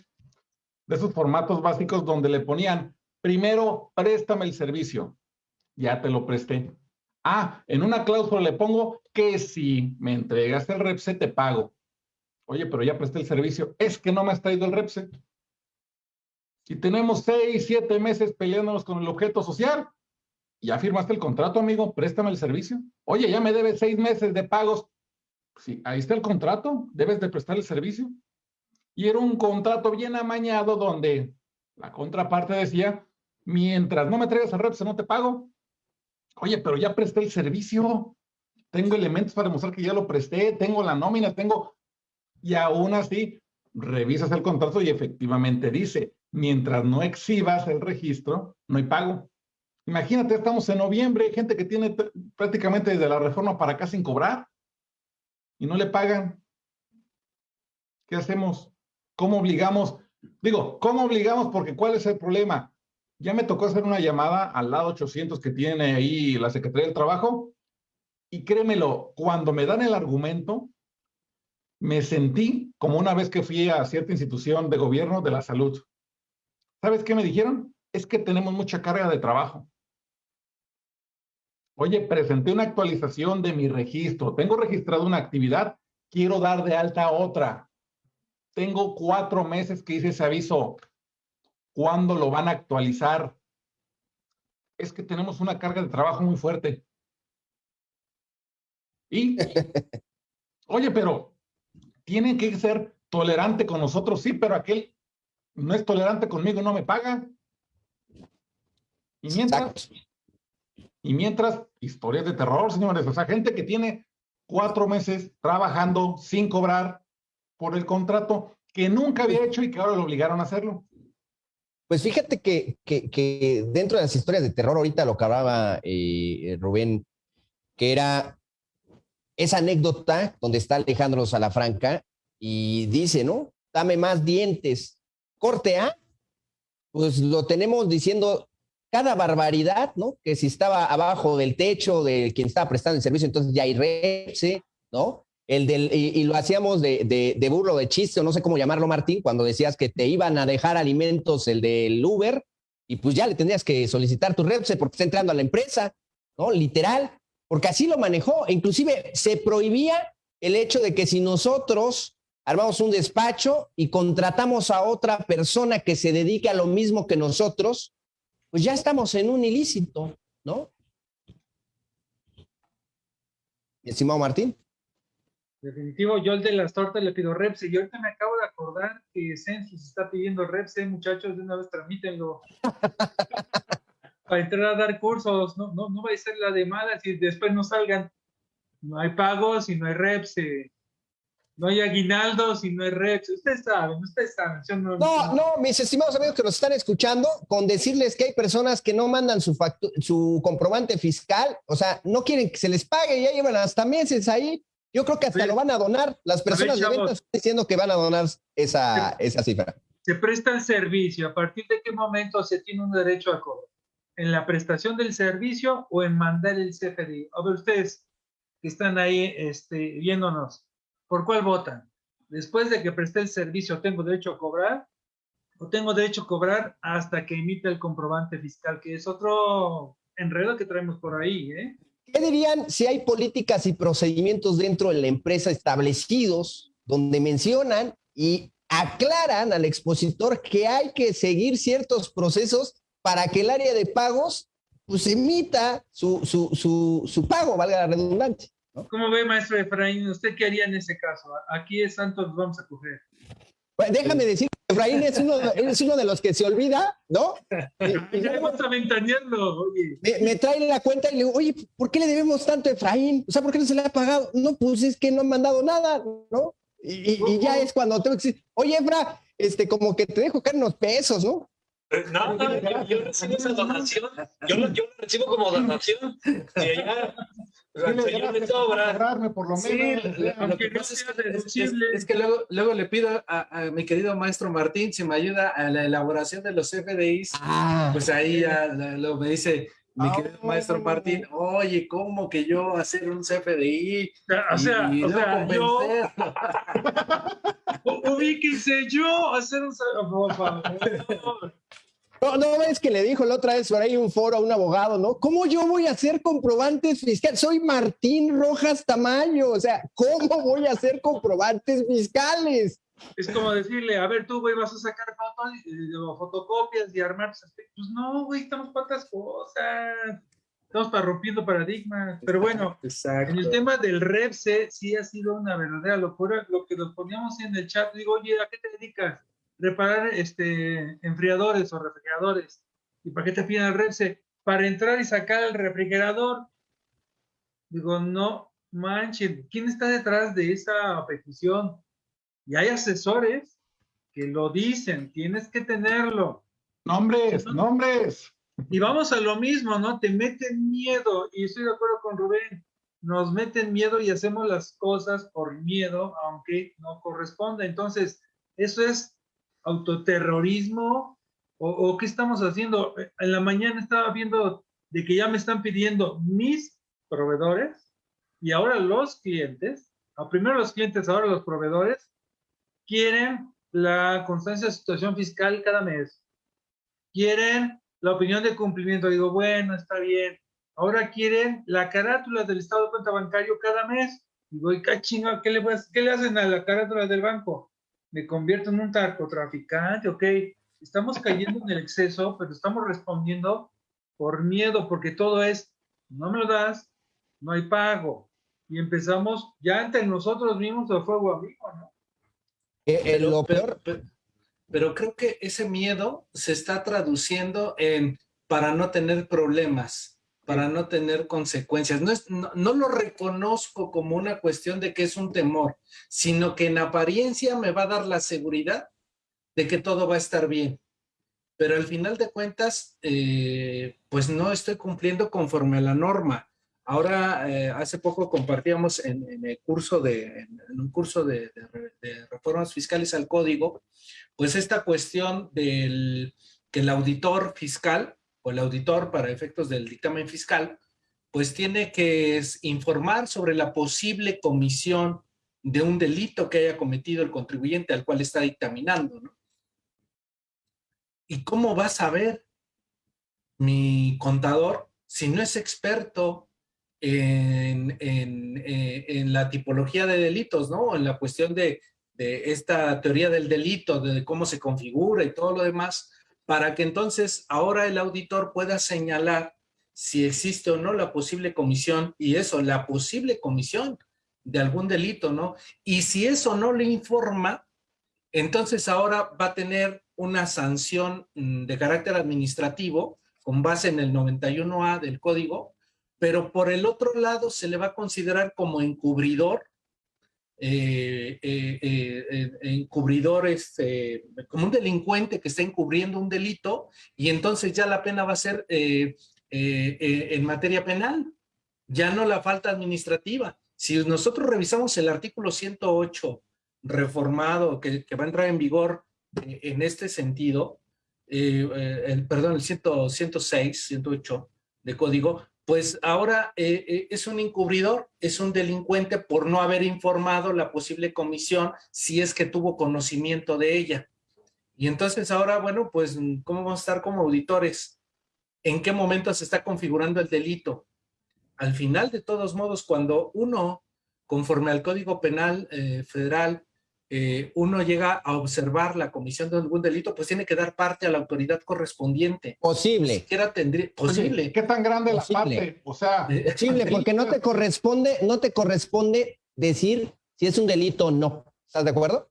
de esos formatos básicos donde le ponían, primero, préstame el servicio, ya te lo presté. Ah, en una cláusula le pongo que si me entregas el REPSE te pago. Oye, pero ya presté el servicio. Es que no me has traído el REPSE. Si tenemos seis, siete meses peleándonos con el objeto social, ya firmaste el contrato, amigo, préstame el servicio. Oye, ya me debes seis meses de pagos. Sí, ahí está el contrato, debes de prestar el servicio. Y era un contrato bien amañado donde la contraparte decía, mientras no me traigas el REPSE no te pago. Oye, pero ya presté el servicio, tengo elementos para demostrar que ya lo presté, tengo la nómina, tengo... Y aún así, revisas el contrato y efectivamente dice, mientras no exhibas el registro, no hay pago. Imagínate, estamos en noviembre, hay gente que tiene prácticamente desde la reforma para acá sin cobrar y no le pagan. ¿Qué hacemos? ¿Cómo obligamos? Digo, ¿cómo obligamos? Porque ¿cuál es el problema? Ya me tocó hacer una llamada al lado 800 que tiene ahí la Secretaría del Trabajo y créemelo, cuando me dan el argumento, me sentí como una vez que fui a cierta institución de gobierno de la salud. ¿Sabes qué me dijeron? Es que tenemos mucha carga de trabajo. Oye, presenté una actualización de mi registro. Tengo registrado una actividad, quiero dar de alta otra. Tengo cuatro meses que hice ese aviso. ¿Cuándo lo van a actualizar? Es que tenemos una carga de trabajo muy fuerte. Y, (laughs) oye, pero tienen que ser tolerante con nosotros, sí, pero aquel no es tolerante conmigo, no me paga. Y mientras, y mientras, historias de terror, señores. O sea, gente que tiene cuatro meses trabajando sin cobrar por el contrato que nunca había hecho y que ahora lo obligaron a hacerlo. Pues fíjate que, que, dentro de las historias de terror, ahorita lo que hablaba eh, Rubén, que era esa anécdota donde está Alejandro Salafranca y dice, ¿no? Dame más dientes. Corte A, pues lo tenemos diciendo cada barbaridad, ¿no? Que si estaba abajo del techo de quien estaba prestando el servicio, entonces ya hay repse, ¿no? el del, y, lo hacíamos de, de, de, burro, de chiste, o no sé cómo llamarlo, Martín, cuando decías que te iban a dejar alimentos el del Uber, y pues ya le tendrías que solicitar tu repse porque está entrando a la empresa, ¿no? Literal, porque así lo manejó. E inclusive se prohibía el hecho de que si nosotros armamos un despacho y contratamos a otra persona que se dedique a lo mismo que nosotros, pues ya estamos en un ilícito, ¿no? Estimado Martín. Definitivo, yo el de las tortas le pido Repse. Y ahorita me acabo de acordar que Census está pidiendo Repse, muchachos, de una vez tramítenlo. (laughs) Para entrar a dar cursos, no, no, no va a ser la de malas y después no salgan. No hay pagos y no hay Repse. No hay aguinaldos y no hay Repse. Ustedes saben, ustedes saben. No, no, no, mis estimados amigos que nos están escuchando, con decirles que hay personas que no mandan su, su comprobante fiscal, o sea, no quieren que se les pague, ya llevan hasta meses ahí yo creo que hasta lo van a donar. Las personas de ventas están diciendo que van a donar esa, esa cifra. Se presta el servicio. ¿A partir de qué momento se tiene un derecho a cobro? ¿En la prestación del servicio o en mandar el CFDI? A ver, ustedes que están ahí este, viéndonos, ¿por cuál votan? Después de que presté el servicio, ¿tengo derecho a cobrar? ¿O tengo derecho a cobrar hasta que emita el comprobante fiscal? Que es otro enredo que traemos por ahí, ¿eh? ¿Qué dirían si hay políticas y procedimientos dentro de la empresa establecidos donde mencionan y aclaran al expositor que hay que seguir ciertos procesos para que el área de pagos pues emita su, su, su, su pago, valga la redundancia? ¿Cómo ve, maestro Efraín? ¿Usted qué haría en ese caso? Aquí es Santos, vamos a coger. Pues déjame decir Efraín es uno, es uno de los que se olvida, ¿no? (laughs) ya vamos a oye. Me, me, trae la cuenta y le digo, oye, ¿por qué le debemos tanto a Efraín? O sea, ¿por qué no se le ha pagado? No, pues es que no han mandado nada, ¿no? Y, y, ya es cuando tengo que decir, oye, Efra, este, como que te dejo caer unos pesos, ¿no? No, no, yo, recibo esa donación, yo yo lo recibo como donación, y allá por lo menos. lo que pasa es, que luego, luego le pido a, mi querido maestro Martín si me ayuda a la elaboración de los FDIs. Ah. Pues ahí ya luego me dice mi ah, querido maestro Martín, oye, ¿cómo que yo hacer un CFDI? O sea, o sea yo... (laughs) Ubíquense yo hacer un... No, no es que le dijo la otra vez por ahí un foro a un abogado, ¿no? ¿Cómo yo voy a hacer comprobantes fiscales? Soy Martín Rojas Tamayo, o sea, ¿cómo voy a hacer comprobantes fiscales? Es como decirle, a ver, tú, güey, vas a sacar fotos, o fotocopias y armar. Pues no, güey, estamos para otras cosas. Estamos para rompiendo paradigmas. Pero bueno, en el tema del REPSE sí ha sido una verdadera locura. Lo que nos poníamos en el chat, digo, oye, ¿a qué te dedicas? Reparar este, enfriadores o refrigeradores. ¿Y para qué te piden el REPSE? Para entrar y sacar el refrigerador. Digo, no manches, ¿quién está detrás de esa petición? Y hay asesores que lo dicen, tienes que tenerlo. Nombres, nombres. Y vamos a lo mismo, ¿no? Te meten miedo, y estoy de acuerdo con Rubén, nos meten miedo y hacemos las cosas por miedo, aunque no corresponde. Entonces, eso es autoterrorismo o, qué estamos haciendo. En la mañana estaba viendo de que ya me están pidiendo mis proveedores y ahora los clientes, a primero los clientes, ahora los proveedores, quieren la constancia de situación fiscal cada mes. Quieren la opinión de cumplimiento. Digo, bueno, está bien. Ahora quieren la carátula del estado de cuenta bancario cada mes. Digo, ¿y qué chinga? ¿Qué le, ¿Qué le hacen a la carátula del banco? Me convierto en un narcotraficante, ok, estamos cayendo en el exceso, pero estamos respondiendo por miedo, porque todo es, no me lo das, no hay pago. Y empezamos ya entre nosotros mismos de fuego amigo, ¿no? Eh, eh, lo peor. pero creo que ese miedo se está traduciendo en para no tener problemas para no tener consecuencias. No, es, no, lo reconozco como una cuestión de que es un temor, sino que en apariencia me va a dar la seguridad de que todo va a estar bien. Pero al final de cuentas, eh, pues no estoy cumpliendo conforme a la norma. Ahora, eh, hace poco compartíamos en, el curso de, en un curso de, de, reformas fiscales al código, pues esta cuestión del que el auditor fiscal o el auditor para efectos del dictamen fiscal, pues tiene que informar sobre la posible comisión de un delito que haya cometido el contribuyente al cual está dictaminando, ¿no? ¿Y cómo va a saber mi contador si no es experto en, eh, en, la tipología de delitos, ¿no? En la cuestión de, de, esta teoría del delito, de cómo se configura y todo lo demás, para que entonces ahora el auditor pueda señalar si existe o no la posible comisión, y eso, la posible comisión de algún delito, ¿no? Y si eso no le informa, entonces ahora va a tener una sanción mm, de carácter administrativo con base en el 91A del código, pero por el otro lado se le va a considerar como encubridor, eh, eh, eh, encubridor este, como un delincuente que está encubriendo un delito y entonces ya la pena va a ser en materia penal, ya no la falta administrativa. Si nosotros revisamos el artículo 108 reformado que, va a entrar en vigor en este sentido, el, perdón, el 106, 108 de código, pues ahora eh, eh, es un encubridor, es un delincuente por no haber informado la posible comisión si es que tuvo conocimiento de ella. Y entonces ahora, bueno, pues, ¿cómo vamos a estar como auditores? ¿En qué momento se está configurando el delito? Al final, de todos modos, cuando uno, conforme al Código Penal eh, Federal, eh, uno llega a observar la comisión de algún delito, pues tiene que dar parte a la autoridad correspondiente. Posible. tendría, posible. ¿Qué tan grande la parte? O sea, eh, (laughs) posible, porque no te corresponde, no te corresponde decir si es un delito o no. ¿Estás de acuerdo?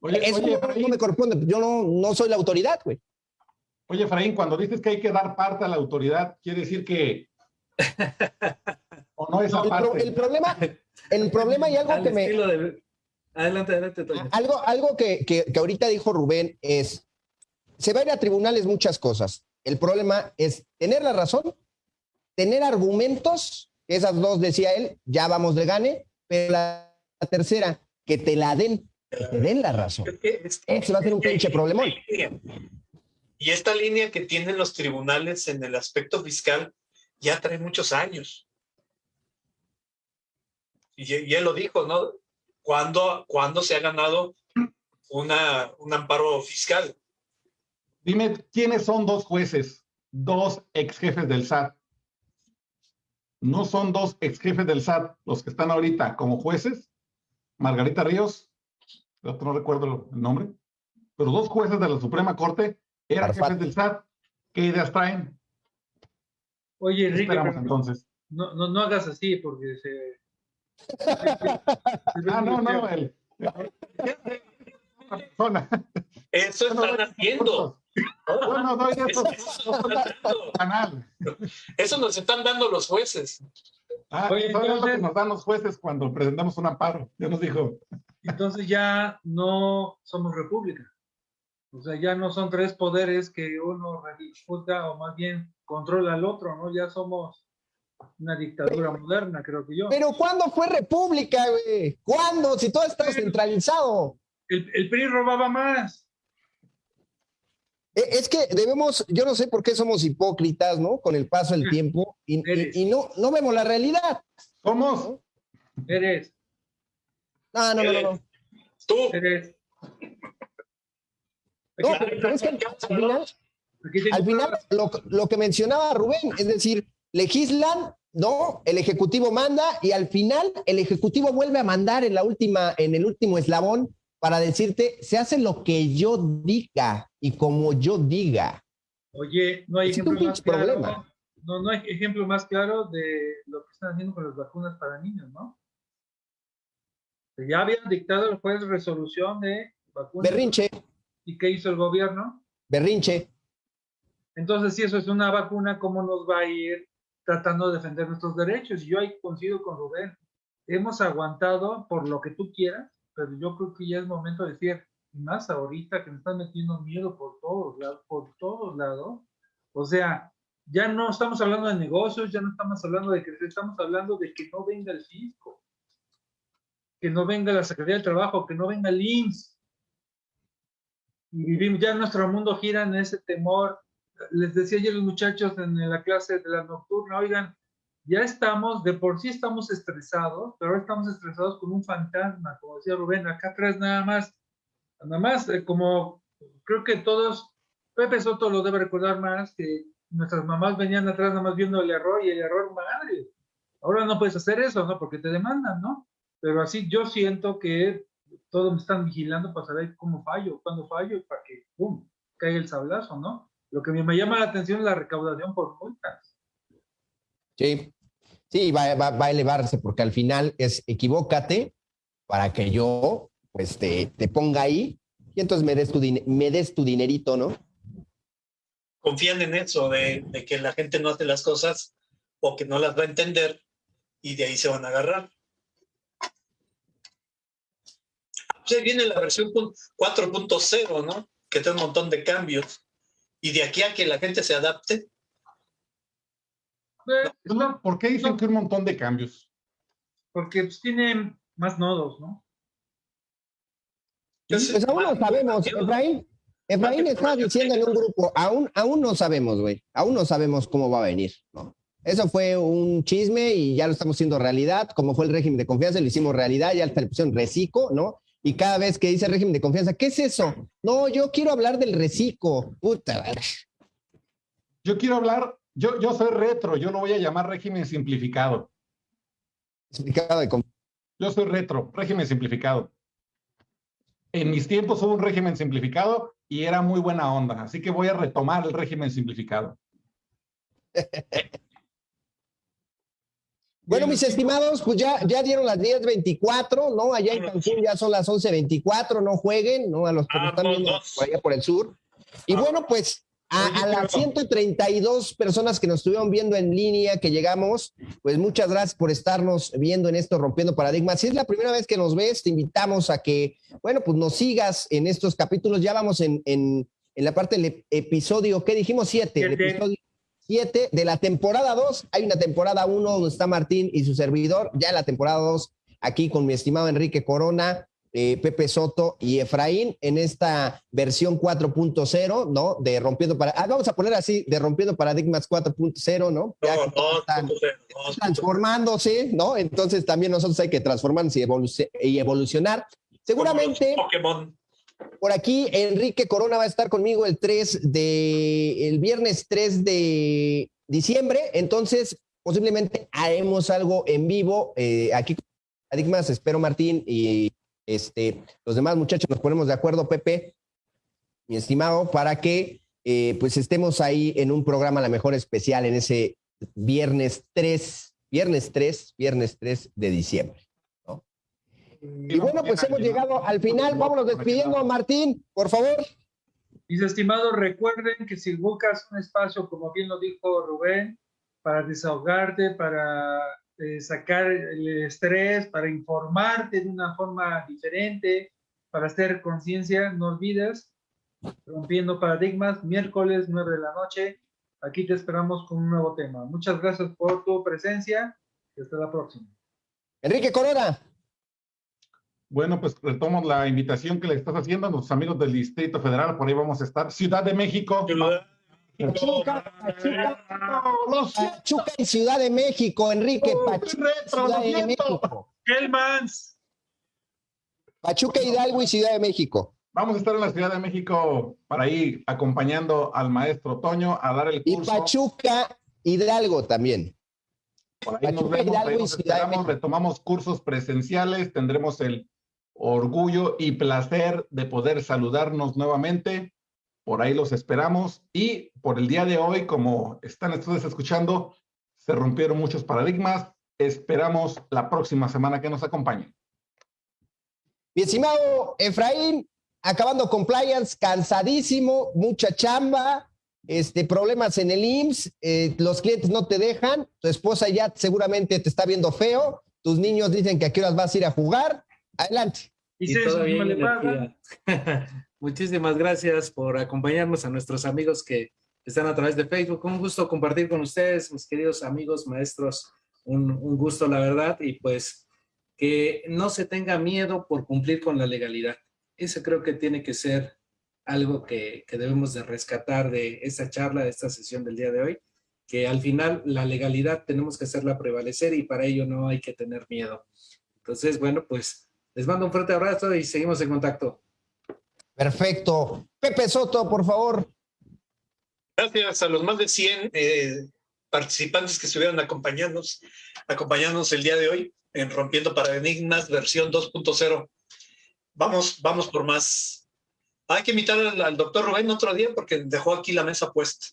Oye, Eso no, me corresponde. Yo no, no soy la autoridad, güey. Oye, Efraín, cuando dices que hay que dar parte a la autoridad, quiere decir que (laughs) o no esa parte. el problema, el problema y algo que me Adelante, adelante, Algo, algo que, que, ahorita dijo Rubén es, se va a ir a tribunales muchas cosas. El problema es tener la razón, tener argumentos, esas dos decía él, ya vamos de gane, pero la, tercera, que te la den, que te den la razón. Ese va a ser un pinche problemón. Y esta línea que tienen los tribunales en el aspecto fiscal ya trae muchos años. Y, y él lo dijo, ¿no? ¿Cuándo, se ha ganado una, un amparo fiscal? Dime, ¿quiénes son dos jueces, dos ex jefes del SAT? No son dos ex jefes del SAT los que están ahorita como jueces. Margarita Ríos, no recuerdo el nombre, pero dos jueces de la Suprema Corte eran jefes del SAT. ¿Qué ideas traen? Oye, Enrique, entonces? No, no, no hagas así porque se, ah, no, no, Eso están haciendo. No, no, eso, eso nos están dando los jueces. Ah, Oye, eso es lo que nos dan los jueces cuando presentamos un amparo. Ya nos dijo. Entonces ya no somos república. O sea, ya no son tres poderes que uno disputa o más bien controla al otro, ¿no? Ya somos una dictadura moderna, creo que yo. Pero ¿cuándo fue república, güey? ¿Cuándo? Si todo está centralizado. El, el PRI robaba más. E, es que debemos, yo no sé por qué somos hipócritas, ¿no? Con el paso del (laughs) tiempo y, y, no, no vemos la realidad. ¿Cómo? Eres. No, no, no, no. Tú. Eres. No, pero es que al final, al final lo, lo, que mencionaba Rubén, es decir, legislan, ¿no? El Ejecutivo manda y al final el Ejecutivo vuelve a mandar en la última, en el último eslabón para decirte, se hace lo que yo diga y como yo diga. Oye, no hay ejemplo más claro. No, no hay ejemplo más claro de lo que están haciendo con las vacunas para niños, ¿no? Ya habían dictado el juez resolución de vacunas. Berrinche. ¿Y qué hizo el gobierno? Berrinche. Entonces, si eso es una vacuna, ¿cómo nos va a ir tratando de defender nuestros derechos. Yo ahí coincido con Rubén. Hemos aguantado por lo que tú quieras, pero yo creo que ya es momento de decir, más ahorita que me están metiendo miedo por todos lados, por todos lados. O sea, ya no estamos hablando de negocios, ya no estamos hablando de que estamos hablando de que no venga el fisco, que no venga la Secretaría del Trabajo, que no venga el IMSS. Y vivimos, ya nuestro mundo gira en ese temor les decía yo a los muchachos en la clase de la nocturna, oigan, ya estamos, de por sí estamos estresados, pero ahora estamos estresados con un fantasma, como decía Rubén, acá atrás nada más, nada más, eh, como creo que todos, Pepe Soto lo debe recordar más, que nuestras mamás venían atrás nada más viendo el error y el error, madre, ahora no puedes hacer eso, ¿no? Porque te demandan, ¿no? Pero así yo siento que todos me están vigilando para saber cómo fallo, cuándo fallo, para que, ¡pum!, caiga el sablazo, ¿no? Lo que me llama la atención es la recaudación por multas. Sí, sí, va, va, a elevarse porque al final es equivócate para que yo pues te, te ponga ahí y entonces me des tu, me des tu dinerito, ¿no? Confían en eso, de, de, que la gente no hace las cosas o que no las va a entender y de ahí se van a agarrar. Pues viene la versión 4.0, ¿no? Que tiene un montón de cambios. Y de aquí a que la gente se adapte, ¿Por qué dicen que un montón de cambios? Porque pues, tiene más nodos, ¿no? Pues aún no sabemos, Efraín. Efraín está diciendo en un grupo, aún, aún no sabemos, güey, aún no sabemos cómo va a venir, ¿no? Eso fue un chisme y ya lo estamos haciendo realidad, como fue el régimen de confianza, lo hicimos realidad, ya le pusieron reciclo, ¿no? Y cada vez que dice régimen de confianza, ¿qué es eso? No, yo quiero hablar del reciclo, puta. Yo quiero hablar yo, yo soy retro, yo lo voy a llamar régimen simplificado. Simplificado de Yo soy retro, régimen simplificado. En mis tiempos hubo un régimen simplificado y era muy buena onda, así que voy a retomar el régimen simplificado. (laughs) Bueno, mis estimados, pues ya, ya dieron las 10.24, ¿no? Allá en Cancún ya son las 11.24, no jueguen, ¿no? A los que están viendo por allá por el sur. Y bueno, pues a, las 132 personas que nos estuvieron viendo en línea, que llegamos, pues muchas gracias por estarnos viendo en esto Rompiendo Paradigmas. Si es la primera vez que nos ves, te invitamos a que, bueno, pues nos sigas en estos capítulos. Ya vamos en, en, en la parte del episodio, ¿qué dijimos? Siete. El episodio siete de la temporada 2. Hay una temporada 1 donde está Martín y su servidor. Ya en la temporada 2, aquí con mi estimado Enrique Corona. Eh, Pepe Soto y Efraín en esta versión 4.0, ¿no? De Rompiendo Paradigmas. Ah, vamos a poner así, de Rompiendo Paradigmas 4.0, ¿no? Ya no, no, están, transformándose, ¿no? Entonces también nosotros hay que transformarnos y, y evolucionar. Seguramente. Por aquí, Enrique Corona va a estar conmigo el 3 de, el viernes 3 de diciembre. Entonces, posiblemente haremos algo en vivo eh, aquí con Paradigmas. Espero, Martín, y este, los demás muchachos nos ponemos de acuerdo, Pepe, mi estimado, para que eh, pues estemos ahí en un programa la mejor especial en ese viernes 3, viernes 3, viernes 3 de diciembre. Y bueno, pues hemos llegado al final. Vámonos despidiendo, Martín, por favor. Mis estimados, recuerden que si buscas un espacio, como bien lo dijo Rubén, para desahogarte, para eh, sacar el estrés, para informarte de una forma diferente, para hacer conciencia, no olvides, rompiendo paradigmas, miércoles 9 de la noche, aquí te esperamos con un nuevo tema. Muchas gracias por tu presencia y hasta la próxima. Enrique Corona. Bueno, pues retomo la invitación que le estás haciendo a nuestros amigos del Distrito Federal, por ahí vamos a estar. Ciudad de México. Pachuca, Pachuca, y Ciudad de México, Enrique. Pachuca, Ciudad de México. Pachuca, Hidalgo y Ciudad de México. Vamos a estar en la Ciudad de México para ir acompañando al maestro Toño a dar el curso. Y Pachuca, Hidalgo también. Pachuca, Hidalgo y Ciudad de México. Retomamos cursos presenciales, tendremos el orgullo y placer de poder saludarnos nuevamente por ahí los esperamos. Y por el día de hoy, como están ustedes escuchando, se rompieron muchos paradigmas. Esperamos la próxima semana que nos acompañen. Mi estimado Efraín, acabando compliance, cansadísimo, mucha chamba, este, problemas en el IMSS, eh, los clientes no te dejan, tu esposa ya seguramente te está viendo feo, tus niños dicen que a qué horas vas a ir a jugar. Adelante. Y, (laughs) Muchísimas gracias por acompañarnos a nuestros amigos que están a través de Facebook. Un gusto compartir con ustedes, mis queridos amigos, maestros. Un, gusto, la verdad. Y pues que no se tenga miedo por cumplir con la legalidad. Eso creo que tiene que ser algo que, que debemos de rescatar de esta charla, de esta sesión del día de hoy. que al final la legalidad tenemos que hacerla prevalecer y para ello no hay que tener miedo. Entonces, bueno, pues les mando un fuerte abrazo y seguimos en contacto. Perfecto. Pepe Soto, por favor. Gracias a los más de 100 eh, participantes que estuvieron acompañándonos, acompañándonos el día de hoy en Rompiendo Paradigmas, versión 2.0. Vamos, vamos por más. Hay que invitar al, doctor Rubén otro día porque dejó aquí la mesa puesta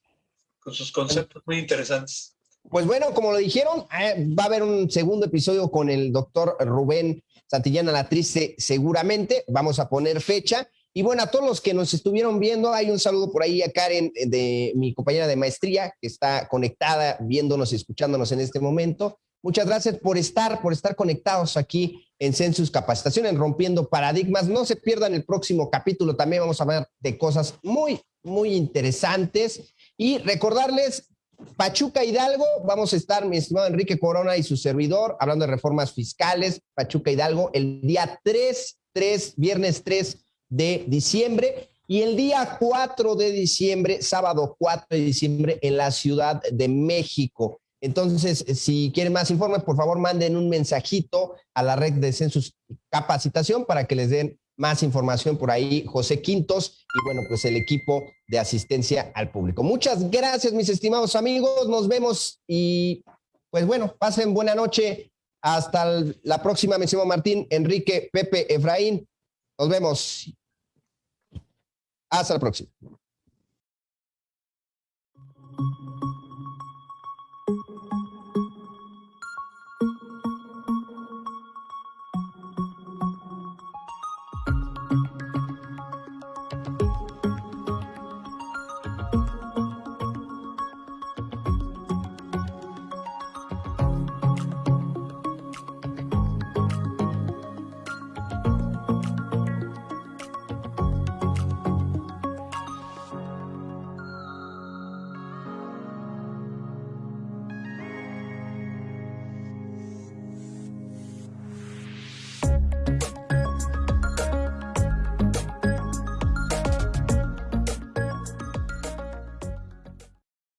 con sus conceptos muy interesantes. Pues bueno, como lo dijeron, eh, va a haber un segundo episodio con el doctor Rubén Santillana La Triste, seguramente. Vamos a poner fecha. Y bueno, a todos los que nos estuvieron viendo, hay un saludo por ahí a Karen, eh, de mi compañera de maestría, que está conectada, viéndonos y escuchándonos en este momento. Muchas gracias por estar, por estar conectados aquí en Census Capacitación, en Rompiendo Paradigmas. No se pierdan el próximo capítulo, también vamos a hablar de cosas muy, muy interesantes. Y recordarles, Pachuca Hidalgo, vamos a estar, mi estimado Enrique Corona y su servidor, hablando de reformas fiscales, Pachuca Hidalgo, el día 3, 3, viernes 3 de diciembre. Y el día 4 de diciembre, sábado 4 de diciembre, en la Ciudad de México. Entonces, si quieren más informes, por favor, manden un mensajito a la red de Census Capacitación para que les den más información por ahí, José Quintos y bueno, pues el equipo de asistencia al público. Muchas gracias, mis estimados amigos. Nos vemos y pues bueno, pasen buena noche. Hasta la próxima, me llamo Martín, Enrique, Pepe, Efraín. Nos vemos. Hasta la próxima.